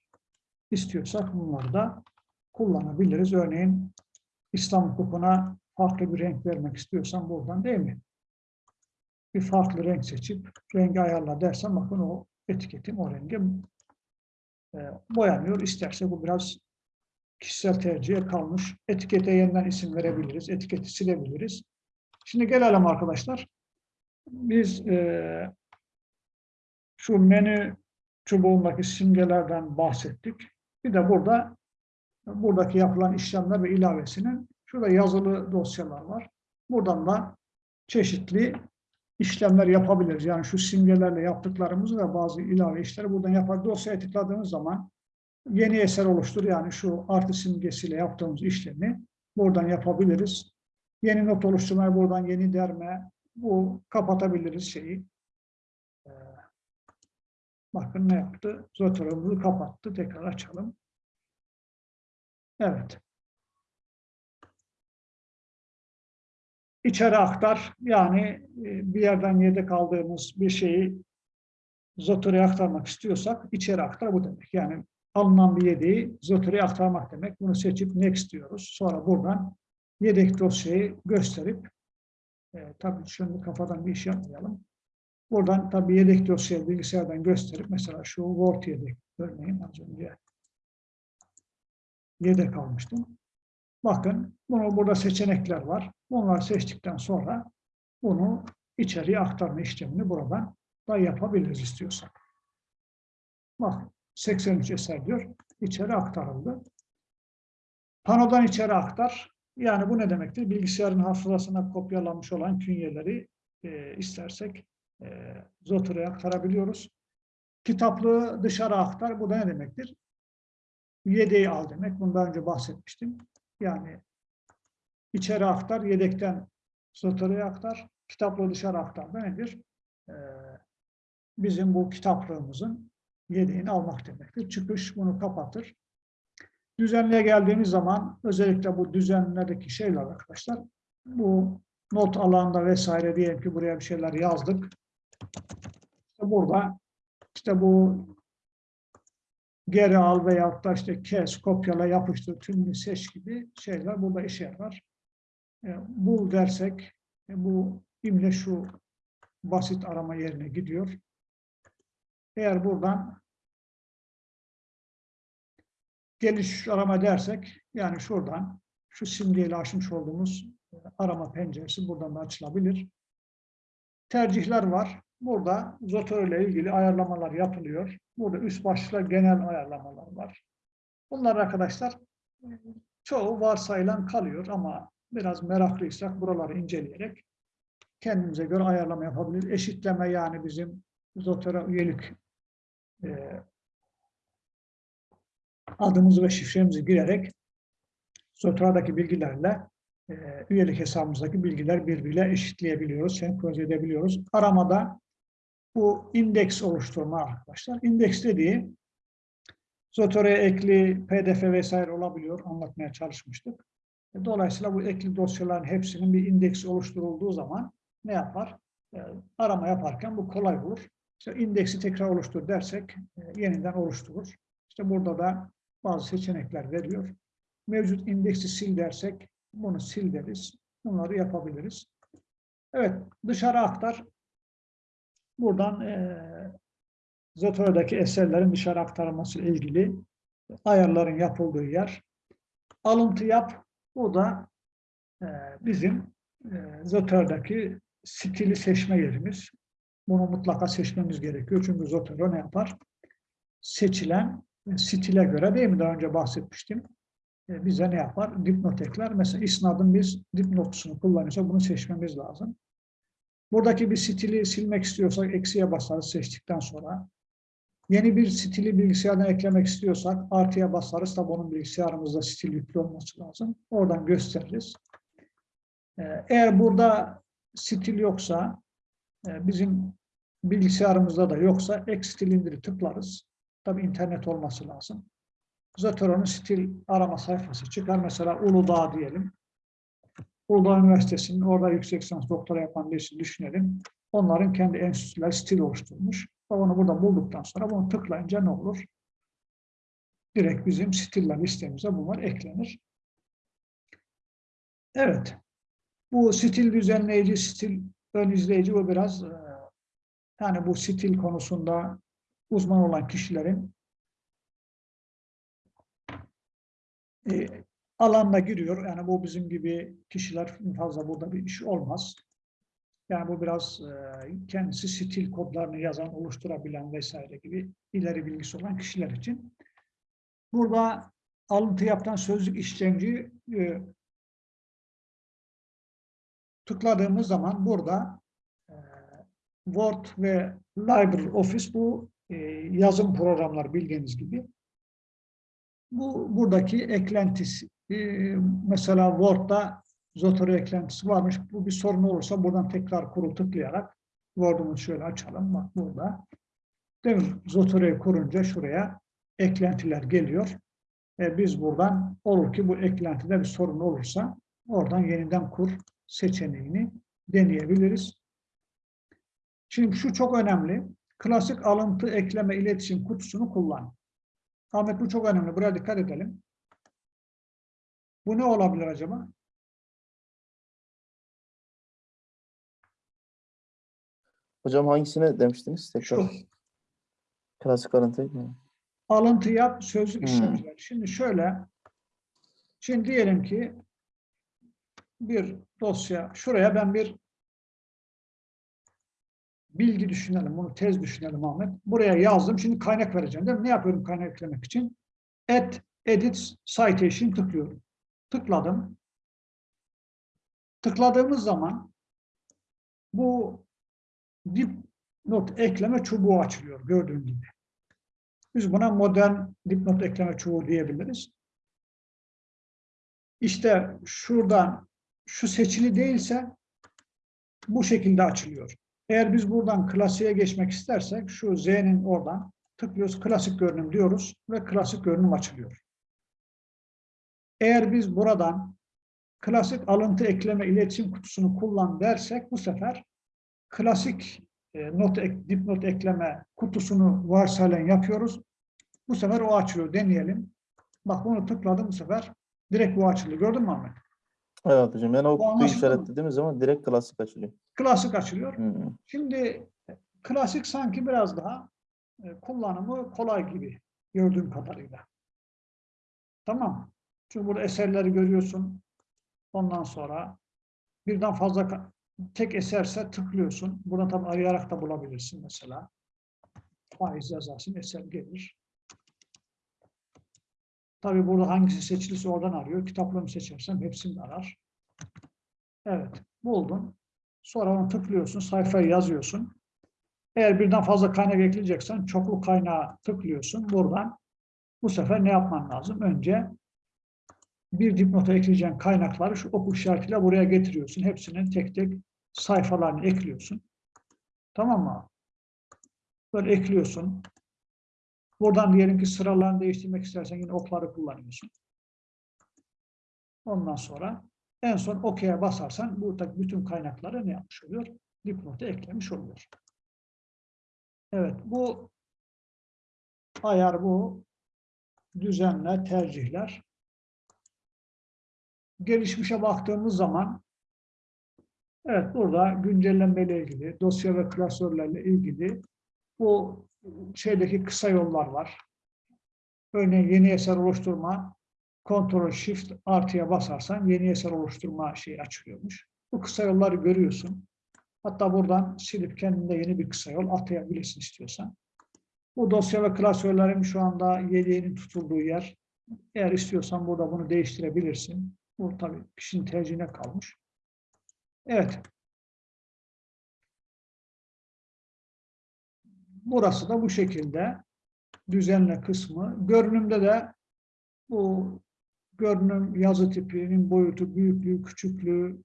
İstiyorsak bunları da kullanabiliriz. Örneğin İslam hukukuna farklı bir renk vermek istiyorsam buradan değil mi? Bir farklı renk seçip rengi ayarla dersem bakın o etiketim o rengi e, boyanıyor. İsterse bu biraz kişisel tercihe kalmış. Etikete yeniden isim verebiliriz. Etiketi silebiliriz. Şimdi gelelim arkadaşlar. Biz e, şu menü çubuğundaki simgelerden bahsettik. Bir de burada buradaki yapılan işlemler ve ilavesinin şurada yazılı dosyalar var. Buradan da çeşitli işlemler yapabiliriz. Yani şu simgelerle yaptıklarımızı ve bazı ilave işleri buradan yapar. Dosyaya tıkladığımız zaman yeni eser oluştur. Yani şu artı simgesiyle yaptığımız işlemi buradan yapabiliriz. Yeni not oluşturmaya buradan yeni derme bu kapatabiliriz şeyi. Ee, bakın ne yaptı? Zotörümüzü kapattı. Tekrar açalım. Evet. İçeri aktar. Yani e, bir yerden yedek aldığımız bir şeyi Zotöre'ye aktarmak istiyorsak içeri aktar bu demek. Yani alınan bir yedeği Zotöre'ye aktarmak demek. Bunu seçip next diyoruz. Sonra buradan yedek dosyayı gösterip e, tabii şimdi kafadan bir iş yapmayalım. Buradan tabii yedek dosyayı bilgisayardan gösterip mesela şu Word yedek örneğin az önce yedek almıştım. Bakın bunu burada seçenekler var. Bunları seçtikten sonra bunu içeriye aktarma işlemini buradan da yapabiliriz istiyorsak. Bak 83 eser diyor. İçeri aktarıldı. Panodan içeri aktar. Yani bu ne demektir? Bilgisayarın hafızasına kopyalanmış olan künyeleri e, istersek e, Zoter'e aktarabiliyoruz. Kitaplığı dışarı aktar. Bu da ne demektir? Yedeği al demek. Bundan önce bahsetmiştim. Yani içeri aktar, yedekten Zoter'e aktar. Kitaplığı dışarı aktar da nedir? E, bizim bu kitaplığımızın yedeğini almak demektir. Çıkış bunu kapatır. Düzenliğe geldiğimiz zaman özellikle bu düzenlerdeki şeyler arkadaşlar bu not alanda vesaire diyelim ki buraya bir şeyler yazdık. İşte burada işte bu geri al veyahut da işte kes, kopyala, yapıştır, tümünü seç gibi şeyler burada işe yarar. E, bul dersek e, bu imle şu basit arama yerine gidiyor. Eğer buradan geliş arama dersek yani şuradan şu simgeyle açmış olduğumuz e, arama penceresi buradan da açılabilir. Tercihler var. Burada Zotero ile ilgili ayarlamalar yapılıyor. Burada üst başlıkta genel ayarlamalar var. Bunlar arkadaşlar çoğu varsayılan kalıyor ama biraz meraklıysak buraları inceleyerek kendimize göre ayarlama yapabiliriz. Eşitleme yani bizim Zotero üyelik e, adımızı ve şifremizi girerek Zotero'daki bilgilerle e, üyelik hesabımızdaki bilgiler birbiriyle eşitleyebiliyoruz, senkronize edebiliyoruz. Aramada bu indeks oluşturma arkadaşlar. İndeks dediği Zotero'ya ekli PDF vesaire olabiliyor. Anlatmaya çalışmıştık. Dolayısıyla bu ekli dosyaların hepsinin bir indeksi oluşturulduğu zaman ne yapar? E, arama yaparken bu kolay olur. İşte indeksi tekrar oluştur dersek e, yeniden oluşturur. İşte burada da bazı seçenekler veriyor. Mevcut indeksi sil dersek bunu sil deriz. Bunları yapabiliriz. Evet, dışarı aktar. Buradan e, Zotero'daki eserlerin dışarı aktarılması ile ilgili ayarların yapıldığı yer. Alıntı yap. Bu da e, bizim e, Zotero'daki stili seçme yerimiz. Bunu mutlaka seçmemiz gerekiyor. Çünkü Zotero ne yapar? Seçilen stile göre değil mi? Daha önce bahsetmiştim. E, bize ne yapar? Dipnot ekler. Mesela isnadın biz dipnotusunu kullanıyorsa bunu seçmemiz lazım. Buradaki bir stili silmek istiyorsak eksiye basarız seçtikten sonra. Yeni bir stili bilgisayardan eklemek istiyorsak artıya basarız. Tabi onun bilgisayarımızda stil yüklü olması lazım. Oradan gösteririz. E, eğer burada stil yoksa e, bizim bilgisayarımızda da yoksa ek stil indiri tıklarız. Tabi internet olması lazım. Zotero'nun stil arama sayfası çıkar. Mesela Uludağ diyelim. Uludağ Üniversitesi'nin orada yüksek lisans doktora yapan birisi düşünelim. Onların kendi enstitüler stil oluşturmuş. Onu burada bulduktan sonra bunu tıklayınca ne olur? Direkt bizim stiller listemize bunlar eklenir. Evet. Bu stil düzenleyici, stil ön izleyici bu biraz yani bu stil konusunda uzman olan kişilerin e, alanına giriyor. Yani bu bizim gibi kişiler fazla burada bir iş olmaz. Yani bu biraz e, kendisi stil kodlarını yazan, oluşturabilen vesaire gibi ileri bilgisi olan kişiler için. Burada alıntı yaptan sözlük işlemci e, tıkladığımız zaman burada e, Word ve LibreOffice bu e, yazım programlar bildiğiniz gibi. Bu buradaki eklentisi. E, mesela Word'da Zotero eklentisi varmış. Bu bir sorun olursa buradan tekrar kuru tıklayarak Word'umuzu şöyle açalım. Bak burada. Değil mi? Zotero'yu kurunca şuraya eklentiler geliyor. E, biz buradan olur ki bu eklentide bir sorun olursa oradan yeniden kur seçeneğini deneyebiliriz. Şimdi şu çok önemli. Klasik alıntı, ekleme, iletişim kutusunu kullan. Ahmet bu çok önemli. Buraya dikkat edelim. Bu ne olabilir acaba? Hocam hangisine demiştiniz? Tekrar. Şu. Klasik alıntı? Alıntı yap, sözlük Hmm. işlemciler. Şimdi şöyle, şimdi diyelim ki bir dosya, şuraya ben bir bilgi düşünelim, bunu tez düşünelim Ahmet. Buraya yazdım, şimdi kaynak vereceğim değil mi? Ne yapıyorum kaynak eklemek için? Add, edit, citation tıklıyorum. Tıkladım. Tıkladığımız zaman bu dipnot ekleme çubuğu açılıyor gördüğün gibi. Biz buna modern dipnot ekleme çubuğu diyebiliriz. İşte şuradan şu seçili değilse bu şekilde açılıyor. Eğer biz buradan klasiğe geçmek istersek şu Z'nin oradan tıklıyoruz. Klasik görünüm diyoruz ve klasik görünüm açılıyor. Eğer biz buradan klasik alıntı ekleme iletişim kutusunu kullan dersek bu sefer klasik e, not ek, dipnot ekleme kutusunu varsayılan yapıyoruz. Bu sefer o açılıyor. Deneyelim. Bak bunu tıkladım bu sefer. Direkt bu açıldı. Gördün mü Ahmet? Evet hocam. Yani o kutuyu işaretlediğimiz zaman direkt klasik açılıyor. Klasik açılıyor. Hı. Şimdi e, klasik sanki biraz daha e, kullanımı kolay gibi gördüğüm kadarıyla. Tamam. Çünkü burada eserleri görüyorsun. Ondan sonra birden fazla tek eserse tıklıyorsun. Burada tabii arayarak da bulabilirsin mesela. Faiz yazarsın, eser gelir. Tabii burada hangisi seçilirse oradan arıyor. Kitaplarını seçersem hepsini arar. Evet, buldun. Sonra onu tıklıyorsun, sayfayı yazıyorsun. Eğer birden fazla kaynak ekleyeceksen çoklu kaynağa tıklıyorsun. Buradan bu sefer ne yapman lazım? Önce bir dipnota ekleyeceğin kaynakları şu oku işaretiyle buraya getiriyorsun. Hepsinin tek tek sayfalarını ekliyorsun. Tamam mı? Böyle ekliyorsun. Buradan diyelim ki sıralarını değiştirmek istersen yine okları kullanıyorsun. Ondan sonra en son OK'ye basarsan buradaki bütün kaynakları ne yapmış oluyor? Dipnota eklemiş oluyor. Evet, bu ayar bu. Düzenle, tercihler. Gelişmişe baktığımız zaman evet burada güncellenmeyle ilgili, dosya ve klasörlerle ilgili bu şeydeki kısa yollar var. Örneğin yeni eser oluşturma, Ctrl Shift artıya basarsan yeni eser oluşturma şeyi açılıyormuş. Bu kısa yolları görüyorsun. Hatta buradan silip kendinde yeni bir kısa yol atayabilirsin istiyorsan. Bu dosya ve klasörlerin şu anda yedeğinin tutulduğu yer. Eğer istiyorsan burada bunu değiştirebilirsin. Bu tabii kişinin tercihine kalmış. Evet. Burası da bu şekilde düzenle kısmı. Görünümde de bu görünüm yazı tipinin boyutu, büyüklüğü, küçüklüğü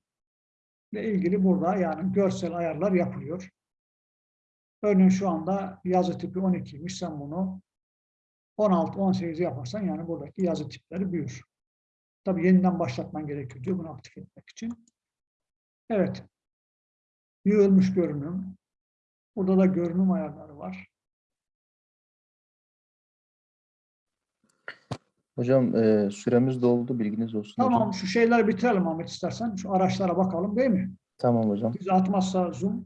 ile ilgili burada yani görsel ayarlar yapılıyor. Örneğin şu anda yazı tipi 12'ymiş. Sen bunu 16-18 yaparsan yani buradaki yazı tipleri büyür. Tabii yeniden başlatman gerekiyor diyor bunu aktif etmek için. Evet. Yığılmış görünüm. Burada da görünüm ayarları var. Hocam e, süremiz doldu. Bilginiz olsun Tamam hocam. şu şeyleri bitirelim Ahmet istersen. Şu araçlara bakalım değil mi? Tamam hocam. Bizi atmazsa zoom.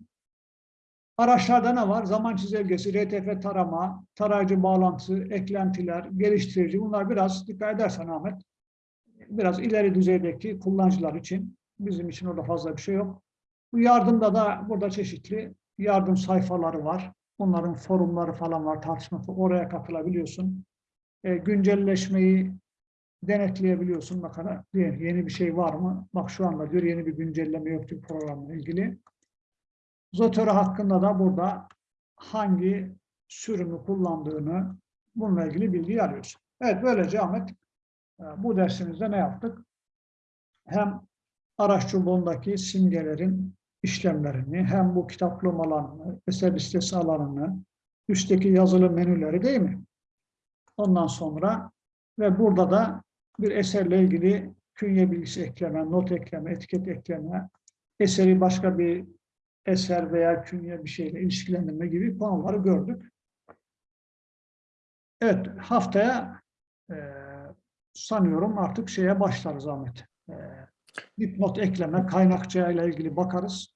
Araçlarda ne var? Zaman çizelgesi, RTF tarama, tarayıcı bağlantısı, eklentiler, geliştirici. Bunlar biraz dikkat edersen Ahmet. Biraz ileri düzeydeki kullanıcılar için. Bizim için orada fazla bir şey yok. Bu yardımda da burada çeşitli yardım sayfaları var. Onların forumları falan var, tartışma. Oraya katılabiliyorsun. E, güncelleşmeyi denetleyebiliyorsun. Bakana yeni bir şey var mı? Bak şu anda diyor yeni bir güncelleme yok diyor programla ilgili. Zotero hakkında da burada hangi sürümü kullandığını bununla ilgili bilgi arıyorsun. Evet böylece Ahmet e, bu dersimizde ne yaptık? Hem araç çubuğundaki simgelerin işlemlerini, hem bu kitaplığım alanını, eser listesi alanını, üstteki yazılı menüleri değil mi? Ondan sonra ve burada da bir eserle ilgili künye bilgisi ekleme, not ekleme, etiket ekleme, eseri başka bir eser veya künye bir şeyle ilişkilendirme gibi konuları gördük. Evet, haftaya e, sanıyorum artık şeye başlarız Ahmet. E, dipnot ekleme, kaynakçaya ile ilgili bakarız.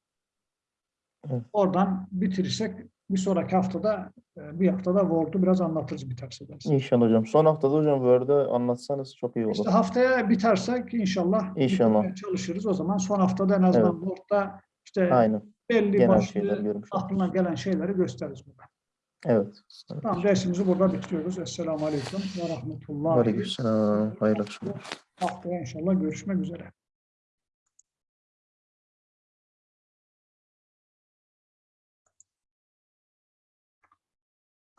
Evet. Oradan bitirirsek bir sonraki haftada, e, bir haftada Word'u biraz anlatırız biterse dersin. İnşallah hocam. Son haftada hocam Word'ü anlatsanız çok iyi olur. İşte haftaya bitersek inşallah İnşallah. çalışırız. O zaman son haftada en azından Word'da işte Aynen. belli Genel başlı aklına gelen şeyleri gösteririz burada. Evet. evet. Tamam dersimizi burada bitiriyoruz. Esselamu Aleyküm ve Rahmetullahi. Aleykümselam. Hayırlı akşamlar. Haftaya inşallah görüşmek üzere.